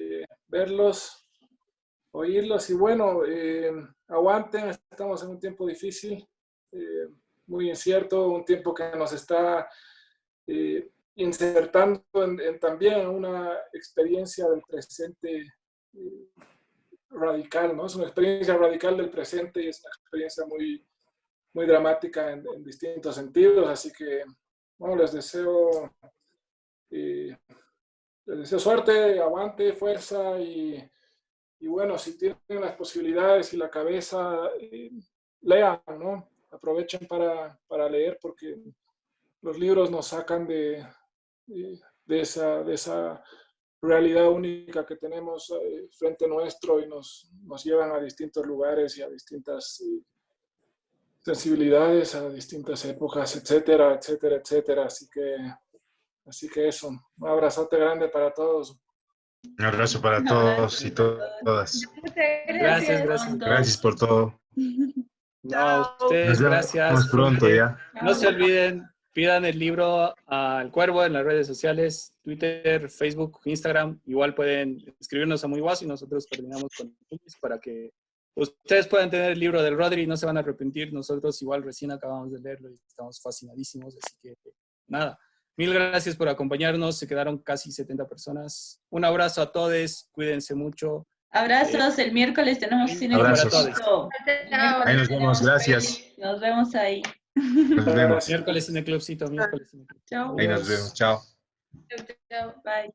verlos oírlos y bueno, eh, aguanten, estamos en un tiempo difícil, eh, muy incierto, un tiempo que nos está eh, insertando en, en, también una experiencia del presente radical, ¿no? Es una experiencia radical del presente y es una experiencia muy, muy dramática en, distintos sentidos, así que, bueno, les deseo, les deseo suerte, aguante, fuerza y y bueno, si tienen las posibilidades y la cabeza, eh, lean, ¿no? Aprovechen para, para, leer porque los libros nos sacan de, de, esa, de esa realidad única que tenemos eh, frente nuestro y nos, nos llevan a distintos lugares y a distintas eh, sensibilidades, a distintas épocas, etcétera, etcétera, etcétera. Así que, así que eso, un abrazote grande para todos. Un abrazo para todos y to todas. Gracias, gracias. Gracias por todo. No, ustedes, gracias. Nos pronto ya. No se olviden, pidan el libro al Cuervo en las redes sociales, Twitter, Facebook, Instagram. Igual pueden escribirnos a Muy Guaso y nosotros coordinamos con ellos para que ustedes puedan tener el libro del Rodri y no se van a arrepentir. Nosotros igual recién acabamos de leerlo y estamos fascinadísimos, así que nada. Mil gracias por acompañarnos, se quedaron casi 70 personas. Un abrazo a todos, cuídense mucho. Abrazos, el miércoles tenemos cine Abrazos. Ahí nos vemos, gracias. Nos vemos ahí. Nos vemos. Miércoles en el clubcito, miércoles en el club. Chao. Ahí nos vemos. Chao. Chau, chau. Bye.